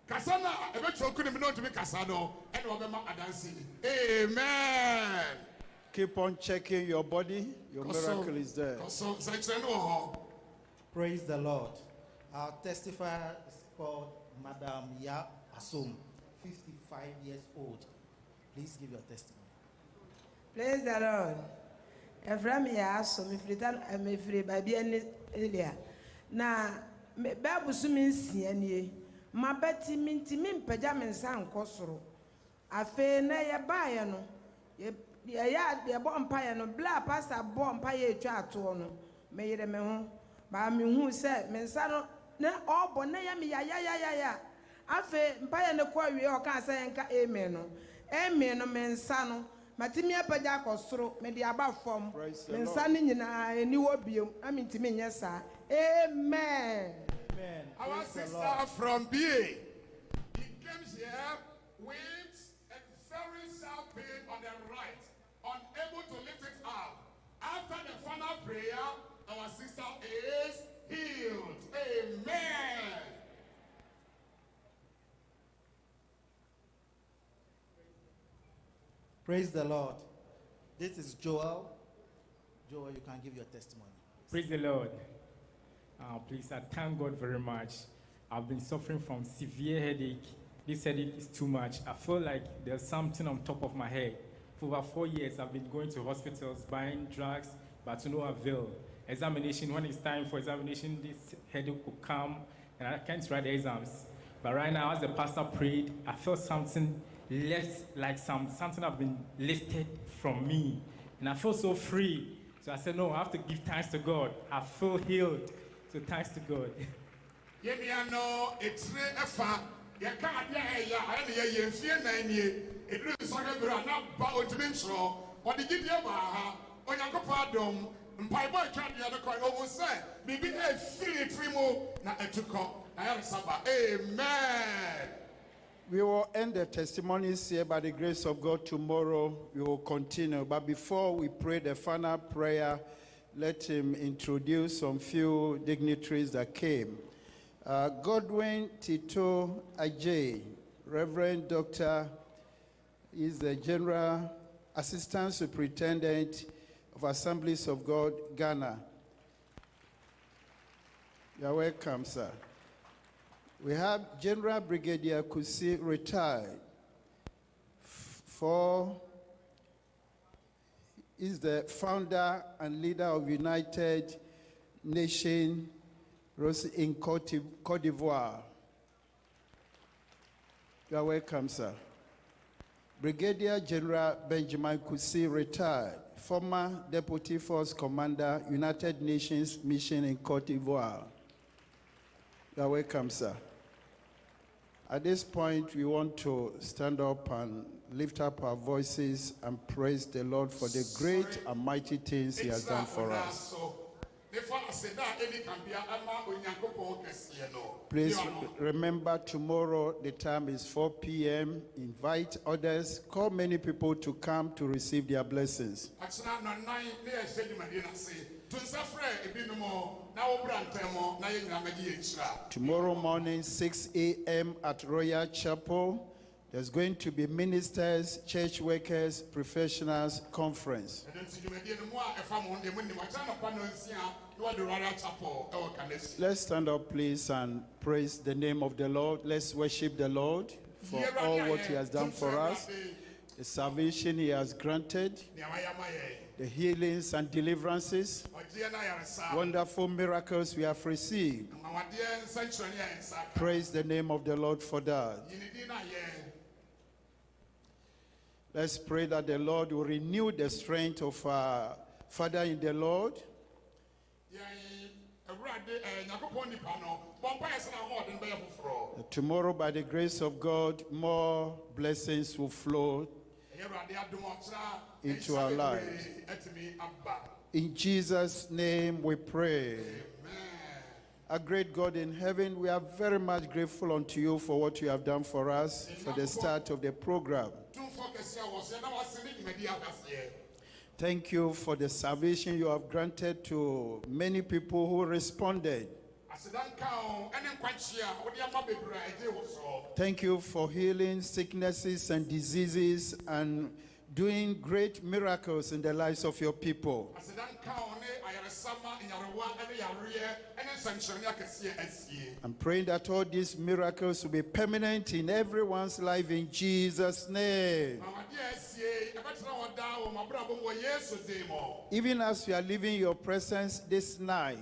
Kasa no a ɛbɛtwa oku ne mu na ɔntumi kasa no ɛna wɔbɛma adanse amen. Keep on checking your body. Your miracle is there. kɔsɔ. Nsɛnkyerɛ no wɔ hɔ. Praise the Lord. Our testifier is called Madam Ya Asom, 55 years old. Please give your testimony. Praise the Lord. Efra mi yɛ aso mefiri ta mefiri baabi ɛne elia na me- bɛɛbusu mi nsia nie ma bɛti mi nti mi mpagya mi nsa nkɔ soro afei na yɛbaayɛ no yɛ yɛyɛ yɛbɔ mpaeɛ no bla pastor bɔ mpaeɛ etwa atoɔ no meyere me ho baa mi hu sɛ me nsa no na ɔbɔ na yɛ mi yayayayaya afei mpaeɛ no kɔ awie ɔka sɛ yɛnka amen no. Amen no me nsa no. Matimi apagya akɔ soro. Mede aba fam. Me nsa no nyinaa ani wɔ biom. Na mentimi nyɛ saa. Amen. Amen. Our sister from BA, he came here with a very sharp pain on the right, unable to lift it up. After the final prayer, our sister is healed. Amen. Praise the Lord. This is Joel. Joel, you can give your testimony. Praise the Lord. Uh, please, I thank God very much. I've been suffering from severe headache. This headache is too much. I feel like there's something on top of my head. For over four years, I've been going to hospitals, buying drugs, but to no avail. Examination, when it's time for examination, this headache will come, and I can't write the exams. But right now, as the pastor prayed, I felt something left, like some something have been lifted from me, and I felt so free. So I said, no, I have to give thanks to God. I feel healed. So thanks to God. (laughs) atwa na amen. We will end the testimonies here by the grace of God. Tomorrow we will continue. But before we pray the final prayer, let him introduce some few dignitaries that came. Uh, Godwin Tito Ajay, Reverend Dr. is the General Assistant Superintendent of Assemblies of God, Ghana. You are welcome, sir. We have General Brigadier Kusi retired. For is the founder and leader of United Nation Rose in Cote d'Ivoire. You are welcome, sir. Brigadier General Benjamin Kusi retired, former Deputy Force Commander, United Nations Mission in Cote d'Ivoire. You are welcome, sir. At this point, we want to stand up and lift up our voices and praise the Lord for the great and mighty things He has done for us. Please Yɛ ɔno. re- remember tomorrow the time is 4 p.m. Invite others, call many people to come to receive their blessings. akyena nɔnan ne yɛhyɛ dwumadie no ase to nsa frɛ ebinom na wɔbra ntɛm na yɛn nyinaa mɛgye yɛn hyira Tomorrow morning, 6 a.m. at Royal Chapel, There's going to be ministers, church workers, professionals conference. Let's stand up, please, and praise the name of the Lord. Let's worship the Lord for all what He has done for us, the salvation He has granted, the healings and deliverances, wonderful miracles we have received. Praise the name of the Lord for that. yi ne din no ayɛ Let's pray that the Lord will renew the strength of our Father in the Lord. Tomorrow, by the grace of God, more blessings will flow Into our lives. In Jesus' name we pray. Our great God in heaven, we are very much grateful unto you for what you have done for us for the start of the program. a Thank you for the salvation you have granted to many people who responded. a a Thank you for healing sicknesses and diseases and doing great miracles in the lives of your people. I'm praying that all these miracles will be permanent in everyone's life in Jesus' name. Even as you are leaving your presence this night,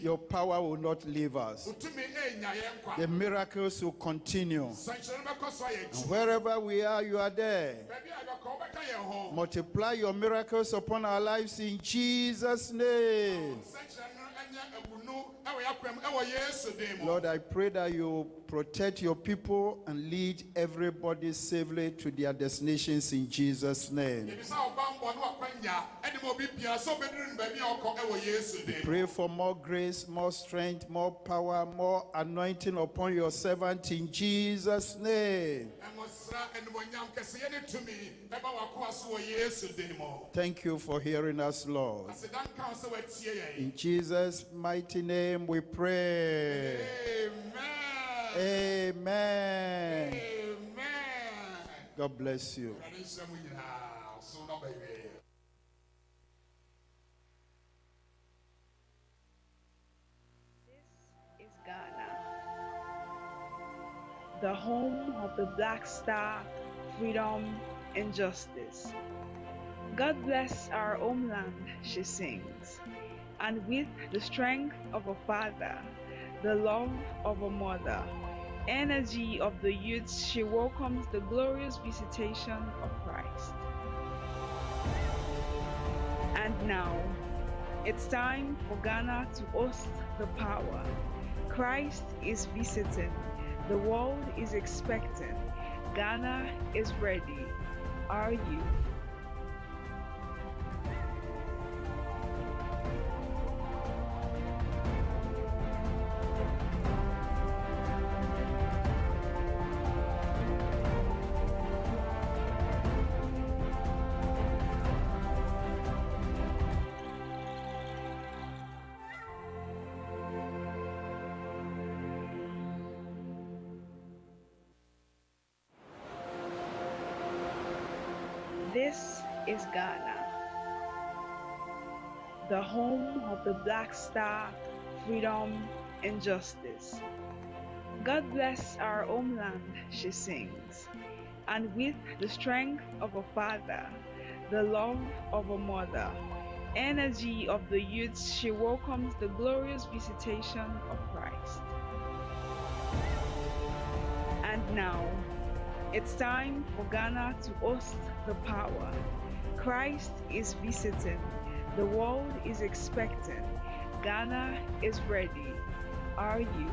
your power will not leave us. The miracles will continue. And wherever we are, you are there. Multiply your miracles upon our lives in Jesus' name. Lord, I pray that you protect your people and lead everybody safely to their destinations in Jesus' name. yɛbisa ɔbammɔ ne wakwanya ɛne ma obi biara sɛ wobɛduru no baabi a ɔkɔ ɛwɔ yesu din mu Pray for more grace, more strength, more power, more anointing upon your servant in Jesus' name. Ɛmɔsra animonyam kɛseyɛ ne tumi ɛba w'akoa so wɔ yesu din mu Thank you for hearing us, Lord. asedanka wo sɛ woatie yɛn In Jesus' mighty name we pray. Amen. Amen. Amen. God bless you. The home of the Black Star, freedom, and justice. God bless our homeland, she sings, and with the strength of a father, the love of a mother, energy of the youth, she welcomes the glorious visitation of Christ. And now, it's time for Ghana to host the power. Christ is visiting. The world is expecting. Ghana is ready. Are you? Ghana, the home of the Black Star, freedom, and justice. God bless our homeland, she sings, and with the strength of a father, the love of a mother, energy of the youth, she welcomes the glorious visitation of Christ. And now, it's time for Ghana to host the power. Christ is visiting. The world is expecting. Ghana is ready. Are you?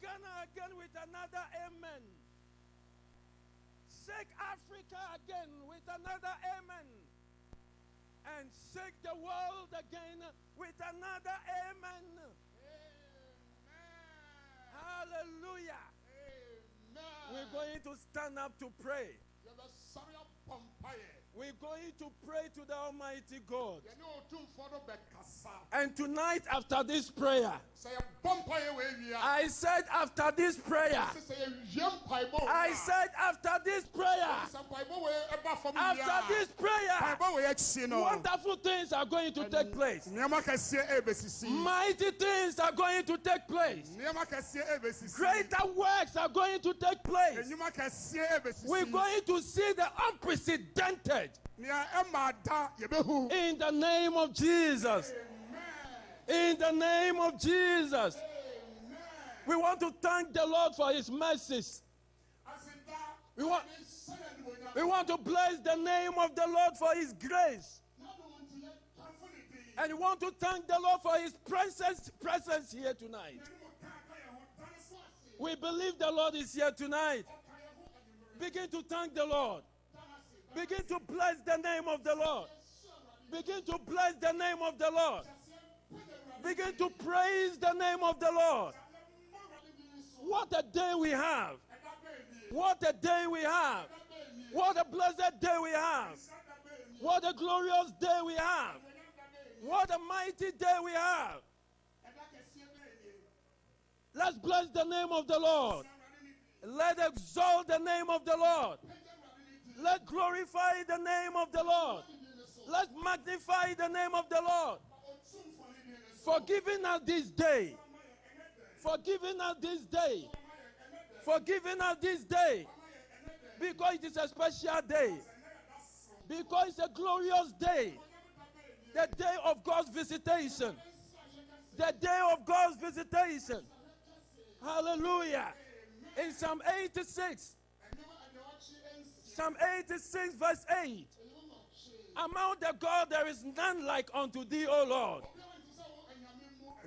Ghana again with another amen. Shake Africa again with another amen. And shake the world again with another amen. Hallelujah. We're going to stand up to pray. Yɛbɛsɔre abɔ mpaeɛ We're going to pray to the Almighty God. yɛne ɔtumfoɔ no bɛkasa And tonight, after this prayer, sɛ yɛbɔ mpaeɛ wɔ awia I said, after this prayer, sɛ yɛwie mpaebɔ wɔ I said, after this prayer, sɛ mpaebɔ wɔ ɛba fam wie after this prayer, mpaebɔ wɔ akyi no wonderful things are going to take place. ɛbɛsisi Mighty things are going to take place. ɛbɛsisi Greater works are going to take place. ɛbɛsisi We're going to see the unprecedented nea ɛma da yɛbɛhu in the name of Jesus. In the name of Jesus. We want to thank the Lord for his mercies. We want, we want to bless the name of the Lord for his grace. And we want to thank the Lord for his presence, presence here tonight. We believe the Lord is here tonight. Begin to thank the Lord. Begin to bless the name of the Lord. Begin to bless the name of the Lord. Begin to praise the name of the Lord. What a day we have. What a day we have. What a blessed day we have. What a glorious day we have. What a mighty day we have. Let's bless the name of the Lord. Let's exalt the name of the Lord. Let glorify the name of the Lord. Let's magnify the name of the Lord. For giving us this day. For giving us this day. For giving us this day. Because it is a special day. Because it's a glorious day. The day of God's visitation. The day of God's visitation. Hallelujah. In Psalm 86, Psalm 86, verse 8. Among the God there is none like unto thee, O Lord.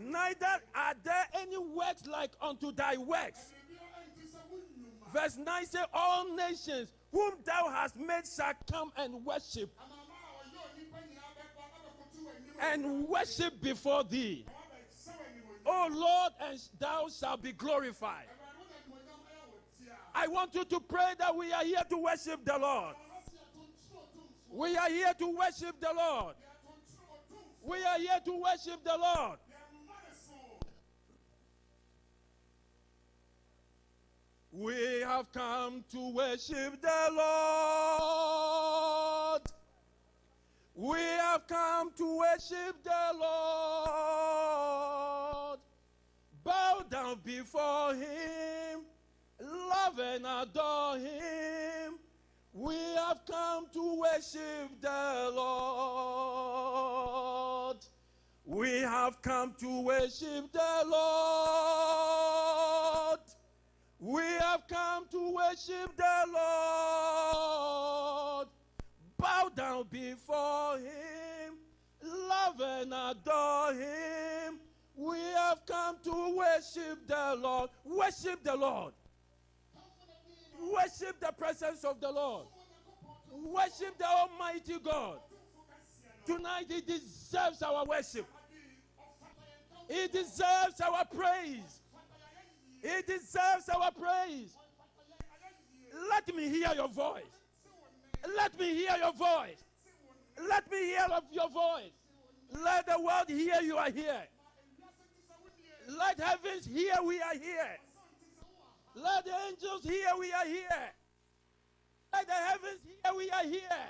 Neither are there any works like unto thy works. Verse 9 says, All nations whom thou hast made shall come and worship. And worship before thee. O Lord, and thou shalt be glorified. I want you to pray that we are here to worship the Lord. We are here to worship the Lord. We are here to worship the Lord. We have come to worship the Lord. We have come to worship the Lord. Bow down before Him, love and adore Him. We have come to worship the Lord. We have come to worship the Lord. We have come to worship the Lord. Bow down before Him, love and adore Him. We have come to worship the Lord. Worship the Lord. Worship the presence of the Lord. Worship the Almighty God. Tonight, He deserves our worship. He deserves our praise. He deserves our praise. Let me hear your voice. Let me hear your voice. Let me hear of your voice. Let the world hear you are here. Let heavens hear we are here. Let the angels hear we are here. Let the heavens hear we are here.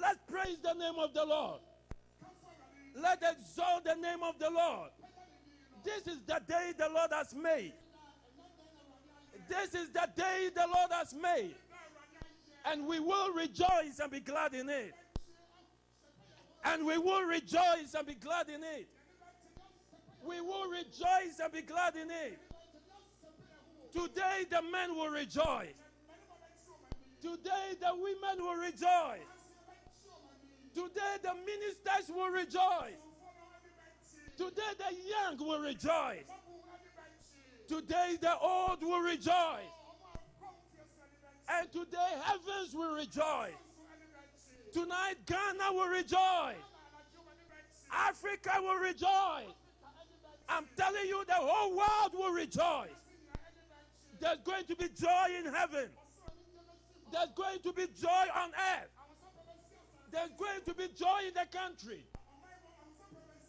Let's praise the name of the Lord. Let exalt the name of the Lord. This is the day the Lord has made. This is the day the Lord has made. And we will rejoice and be glad in it. And we will rejoice and be glad in it. We will rejoice and be glad in it. Today the men will rejoice. Today the women will rejoice. Today the ministers will rejoice. Today the young will rejoice. Today the old will rejoice. And today heavens will rejoice. Tonight Ghana will rejoice. Africa will rejoice. I'm telling you, the whole world will rejoice. There's going to be joy in heaven. There's going to be joy on earth. There's going to be joy in the country.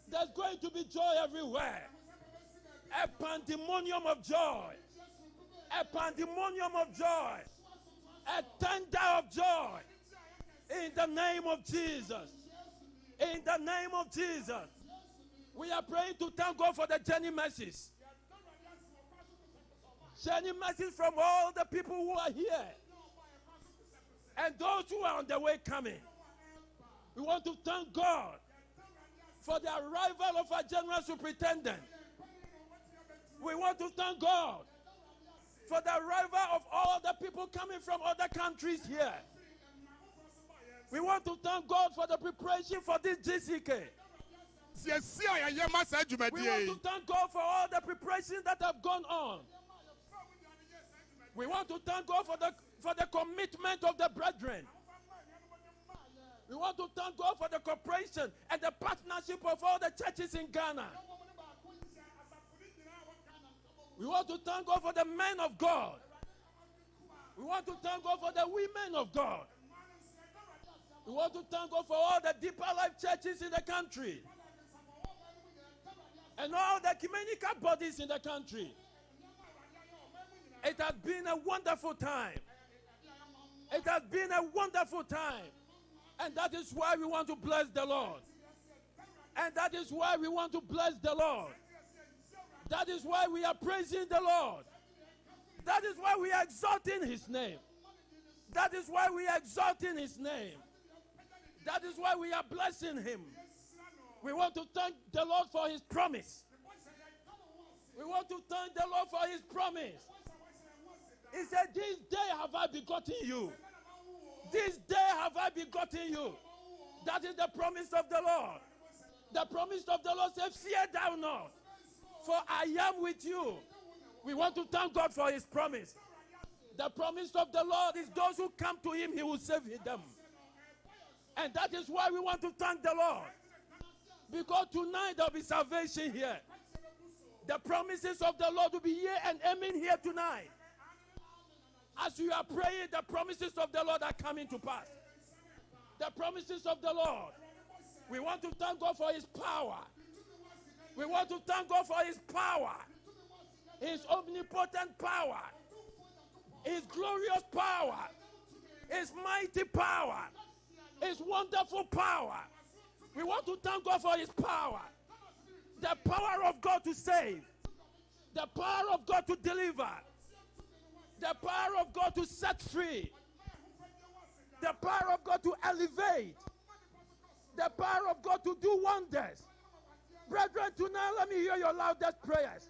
There's going to be joy everywhere. A pandemonium of joy. A pandemonium of joy. A thunder of joy. In the name of Jesus. In the name of Jesus. We are praying to thank God for the journey mercies. Journey mercies from all the people who are here and those who are on the way coming. We want to thank God for the arrival of our general superintendent. We want to thank God for the arrival of all the people coming from other countries here. We want to thank God for the preparation for this GCK. We want to thank God for all the preparations that have gone on. We want to thank God for the for the commitment of the brethren. We want to thank God for the cooperation and the partnership of all the churches in Ghana. We want to thank God for the men of God. We want to thank God for the women of God. We want to thank God for all the deeper life churches in the country and all the ecumenical bodies in the country. It has been a wonderful time. It has been a wonderful time. And that is why we want to bless the Lord. And that is why we want to bless the Lord. That is why we are praising the Lord. That is why we are exalting his name. That is why we are exalting his name. That is why we are blessing him. We want to thank the Lord for his promise. We want to thank the Lord for his promise. He said, This day have I begotten you. This day have I begotten you. That is the promise of the Lord. The promise of the Lord says, Fear thou not, for I am with you. We want to thank God for his promise. The promise of the Lord is those who come to him, he will save them. And that is why we want to thank the Lord. Because tonight there'll be salvation here. The promises of the Lord will be here and amen here tonight. As you are praying, the promises of the Lord are coming to pass. The promises of the Lord. We want to thank God for His power. We want to thank God for His power, His omnipotent power, His glorious power, His mighty power, His wonderful power. We want to thank God for His power. The power of God to save, the power of God to deliver, the power of God to set free, the power of God to elevate, the power of God to do wonders. Brethren, tonight let me hear your loudest prayers.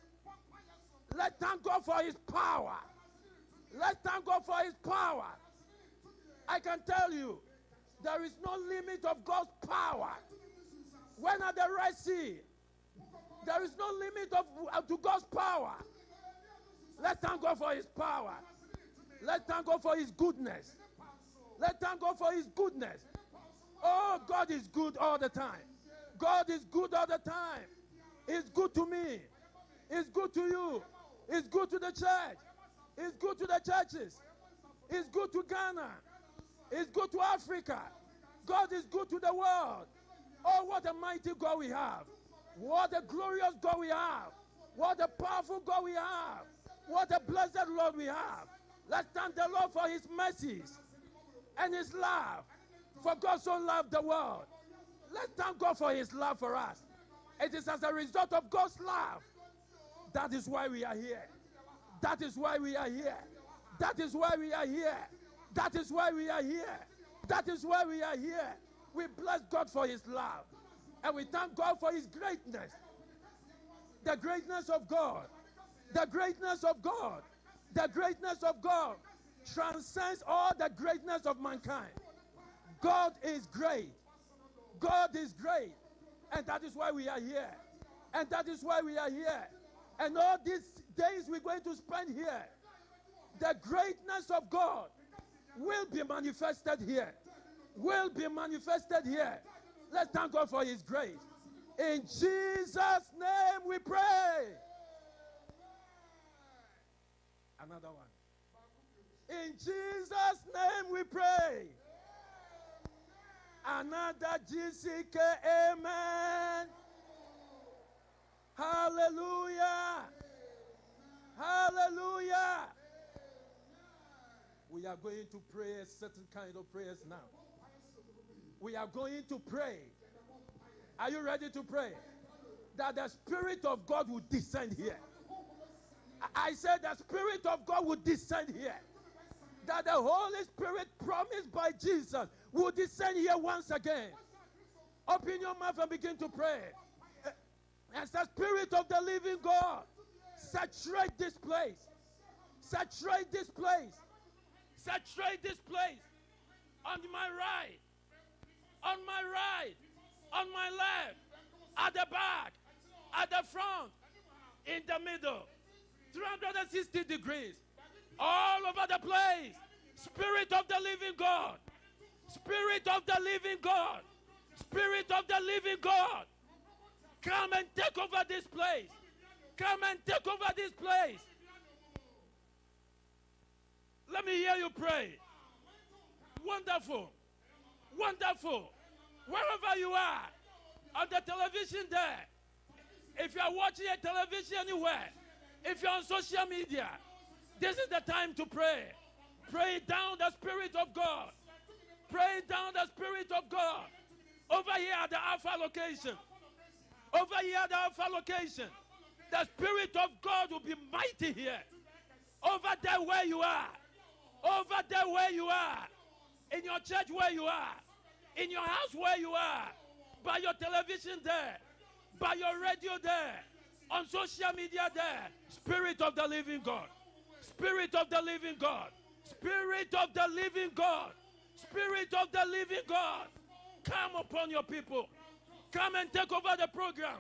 Let's thank God for His power. Let's thank God for His power. I can tell you, there is no limit of God's power. When at the Red Sea, there is no limit of, uh, to God's power. Let's thank God for His power. Let's thank God for His goodness. Let's thank God for His goodness. Oh, God is good all the time. God is good all the time. He's good to me. He's good to you. He's good to the church. He's good to the churches. He's good to Ghana. He's good to Africa. God is good to the world. Oh, what a mighty God we have. What a glorious God we have. What a powerful God we have. What a blessed Lord we have. Let's thank the Lord for his mercies and his love. For God so loved the world. Let's thank God for his love for us. It is as a result of God's love. That is why we are here. That is why we are here. That is why we are here. That is why we are here. That is why we are here. We bless God for his love. And we thank God for his greatness. The greatness of God. The greatness of God. The greatness of God transcends all the greatness of mankind. God is great. God is great. And that is why we are here. And that is why we are here. And all these days we're going to spend here, the greatness of God will be manifested here. Will be manifested here. Let's thank God for His grace. In Jesus' name we pray. Another one. In Jesus' name we pray. Another GCK, amen. Hallelujah. Hallelujah. We are going to pray a certain kind of prayers now. We are going to pray. Are you ready to pray? That the Spirit of God will descend here. I said the Spirit of God will descend here. That the Holy Spirit promised by Jesus will descend here once again. Open your mouth and begin to pray. As the Spirit of the living God, saturate this place. Saturate this place. Saturate this place. On my right, on my right, on my left, at the back, at the front, in the middle. 360 degrees. All over the place. Spirit of the living God. Spirit of the living God. Spirit of the living God. Come and take over this place. Come and take over this place. Let me hear you pray. Wonderful. Wonderful. Wherever you are, on the television there, if you are watching a television anywhere, if you're on social media, this is the time to pray. Pray down the Spirit of God. Pray down the Spirit of God. Over here at the Alpha location. Over here at the Alpha location. The Spirit of God will be mighty here. Over there where you are. Over there where you are. In your church where you are. In your house where you are. By your television there. By your radio there. On social media there. Spirit of the living God. Spirit of the living God. Spirit of the living God. Spirit of the living God. Come upon your people. Come and take over the program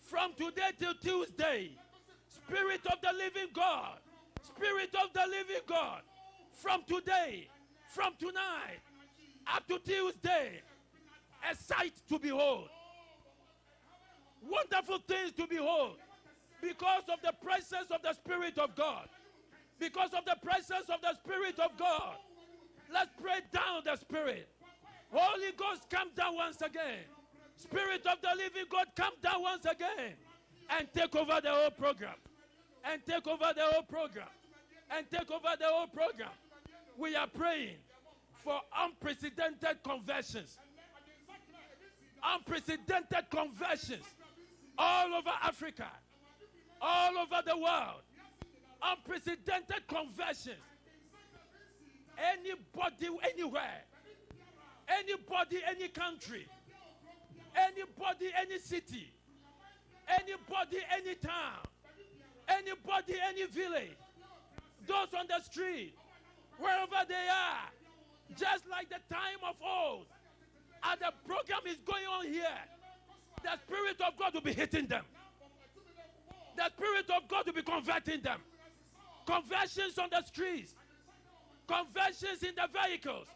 from today till Tuesday. Spirit of the living God. Spirit of the living God. From today, from tonight, up to Tuesday, a sight to behold. Wonderful things to behold because of the presence of the Spirit of God. Because of the presence of the Spirit of God. Let's pray down the Spirit. Holy Ghost, come down once again. Spirit of the living God, come down once again and take over the whole program. And take over the whole program. And take over the whole program. We are praying for unprecedented conversions. Unprecedented conversions all over Africa, all over the world. Unprecedented conversions. Anybody, anywhere, anybody, any country, anybody, any city, anybody, any town, anybody, any village, those on the street, wherever they are, just like the time of old, and the program is going on here, the Spirit of God will be hitting them. The Spirit of God will be converting them. Conversions on the streets, conversions in the vehicles,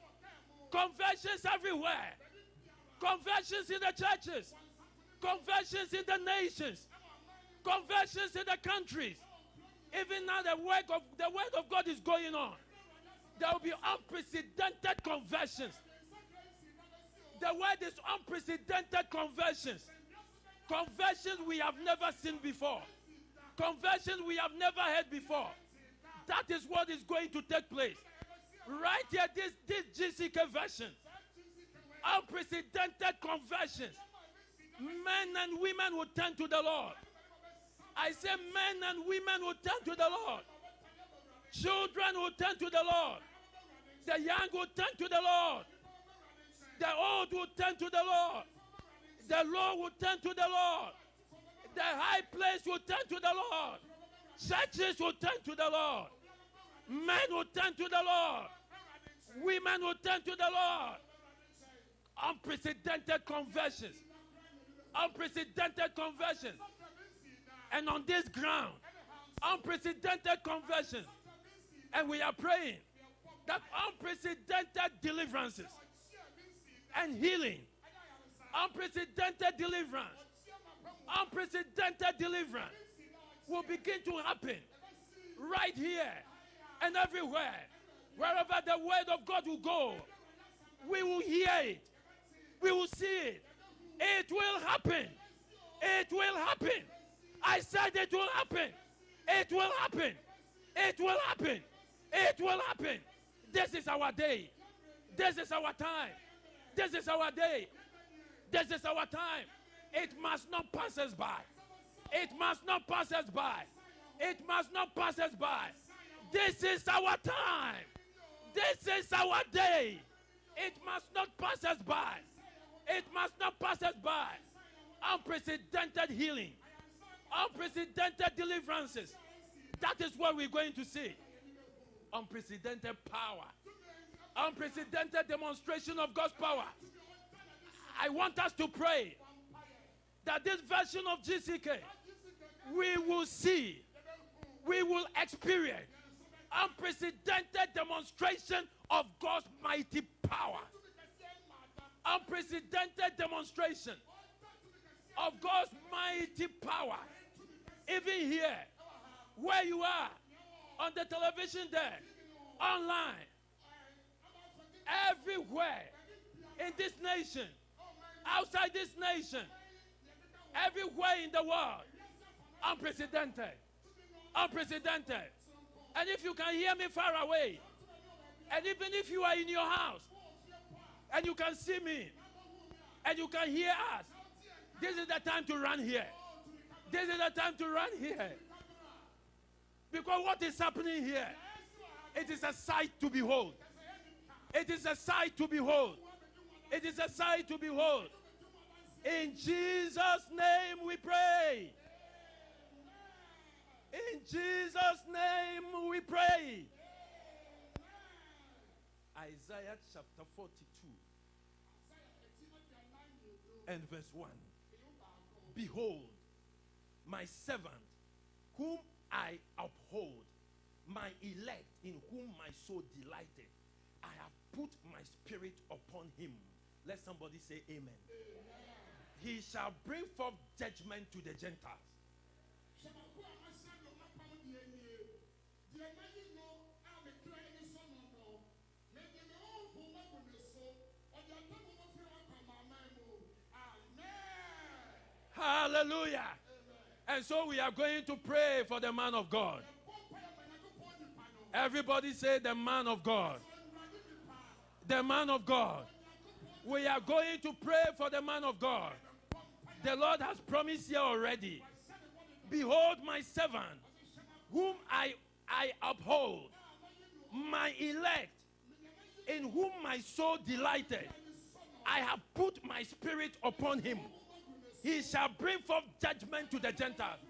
conversions everywhere, conversions in the churches, conversions in the nations, conversions in the countries. Even now, the work of the word of God is going on. There will be unprecedented conversions. The word is unprecedented conversions. Conversions we have never seen before. Conversions we have never heard before. That is what is going to take place. Right here, this, this GCK version. Unprecedented conversions. Men and women will turn to the Lord. I say men and women will turn to the Lord. Children will turn to the Lord. The young will turn to the Lord. The old will turn to the Lord. The low will turn to the Lord. The high place will turn to the Lord. Churches will turn to the Lord. Men will turn to the Lord. Women will turn to the Lord. Unprecedented conversions. Unprecedented conversions. And on this ground, unprecedented conversions. And we are praying that unprecedented deliverances and healing, unprecedented deliverance, unprecedented deliverance will begin to happen right here and everywhere. Wherever the word of God will go, we will hear it, we will see it. It will happen. It will happen. I said it will happen. It will happen. It will happen. It will happen. This is our day. This is our time. This is our day. This is our time. It must not pass us by. It must not pass us by. It must not pass us by. This is our time. This is our day. It must not pass us by. It must not pass us by. Unprecedented healing, unprecedented deliverances. That is what we're going to see. Unprecedented power, unprecedented demonstration of God's power. I want us to pray that this version of GCK we will see, we will experience unprecedented demonstration of God's mighty power. Unprecedented demonstration of God's mighty power. Even here, where you are, on the television there, online, everywhere in this nation, outside this nation, everywhere in the world, unprecedented. Unprecedented. And if you can hear me far away, and even if you are in your house, and you can see me, and you can hear us, this is the time to run here. This is the time to run here. Because what is happening here? It is a sight to behold. It is a sight to behold. It is a sight to behold. In Jesus' name we pray. In Jesus' name we pray. Isaiah chapter 42 and verse 1. Behold, my servant, whom I uphold, my elect, in whom my soul delighted. I have put my spirit upon him. Let somebody say amen. amen. He shall bring forth judgment to the Gentiles. Hallelujah. And so we are going to pray for the man of God. Everybody say, the man of God. The man of God. We are going to pray for the man of God. The Lord has promised here already. Behold, my servant, whom I, I uphold, my elect, in whom my soul delighted. I have put my spirit upon him he shall bring forth judgment to the Gentiles.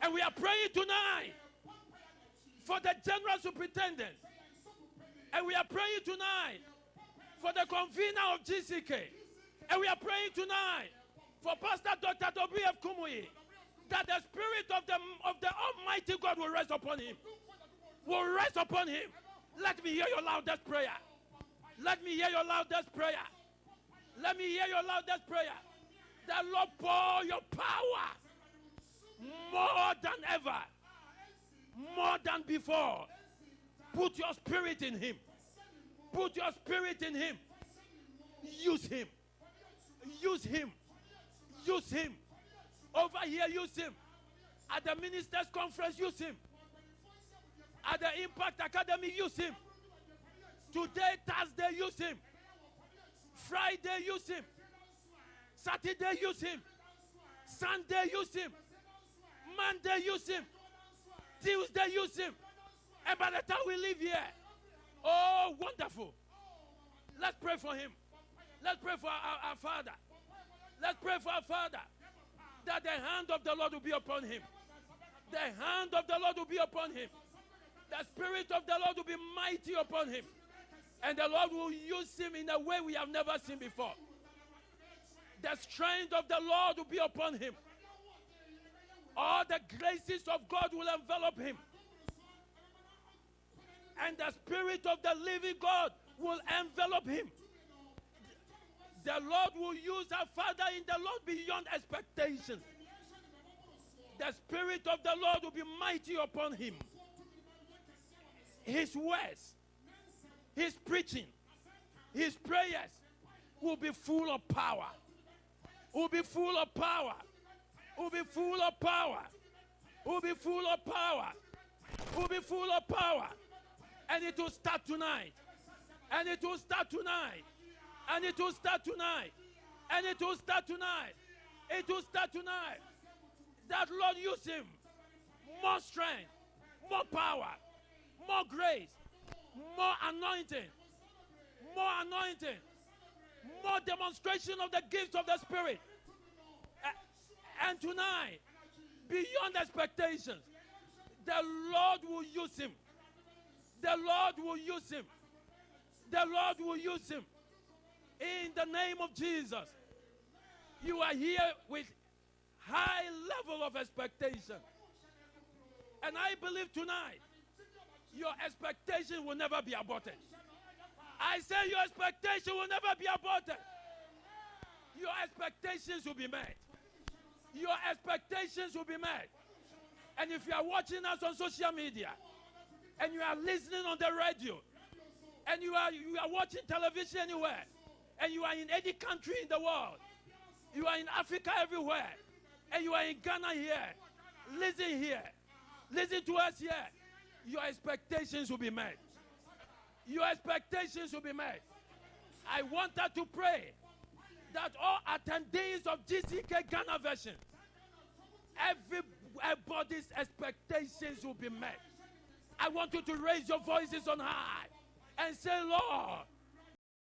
And we are praying tonight for the general superintendent. And we are praying tonight for the convener of GCK. And we are praying tonight for Pastor Dr. W.F. Kumuyi that the spirit of the, of the Almighty God will rest upon him. Will rest upon him. Let me hear your loudest prayer. Let me hear your loudest prayer. Let me hear your loudest prayer. The Lord pour your power more than ever, more than before. Put your spirit in Him. Put your spirit in Him. Use Him. Use Him. Use Him. Over here, use Him. At the ministers' conference, use Him. At the Impact Academy, use Him. Today, Thursday, use Him. Friday, use Him. Saturday, use him. Sunday, use him. Monday, use him. Tuesday, use him. And by the time we leave here, oh, wonderful. Let's pray for him. Let's pray for our, our Father. Let's pray for our Father that the hand of the Lord will be upon him. The hand of the Lord will be upon him. The Spirit of the Lord will be mighty upon him. And the Lord will use him in a way we have never seen before. The strength of the Lord will be upon him. All the graces of God will envelop him. And the Spirit of the living God will envelop him. The Lord will use our Father in the Lord beyond expectations. The Spirit of the Lord will be mighty upon him. His words, his preaching, his prayers will be full of power. Will be full of power. Will be full of power. Will be full of power. Will be full of power. And it will start tonight. And it will start tonight. And it will start tonight. And it will start tonight. It will start tonight. That Lord use him. More strength, more power, more grace, more anointing, more anointing, more demonstration of the gifts of the Spirit. And tonight, beyond expectations, the Lord will use him. The Lord will use him. The Lord will use him. In the name of Jesus. You are here with high level of expectation. And I believe tonight your expectation will never be aborted. I say your expectation will never be aborted. Your expectations will be met. Your expectations will be met. And if you are watching us on social media and you are listening on the radio and you are you are watching television anywhere and you are in any country in the world, you are in Africa everywhere, and you are in Ghana here, listen here, listen to us here. Your expectations will be met. Your expectations will be met. I want her to pray that all attendees of GCK Ghana version, everybody's expectations will be met. I want you to raise your voices on high and say, Lord,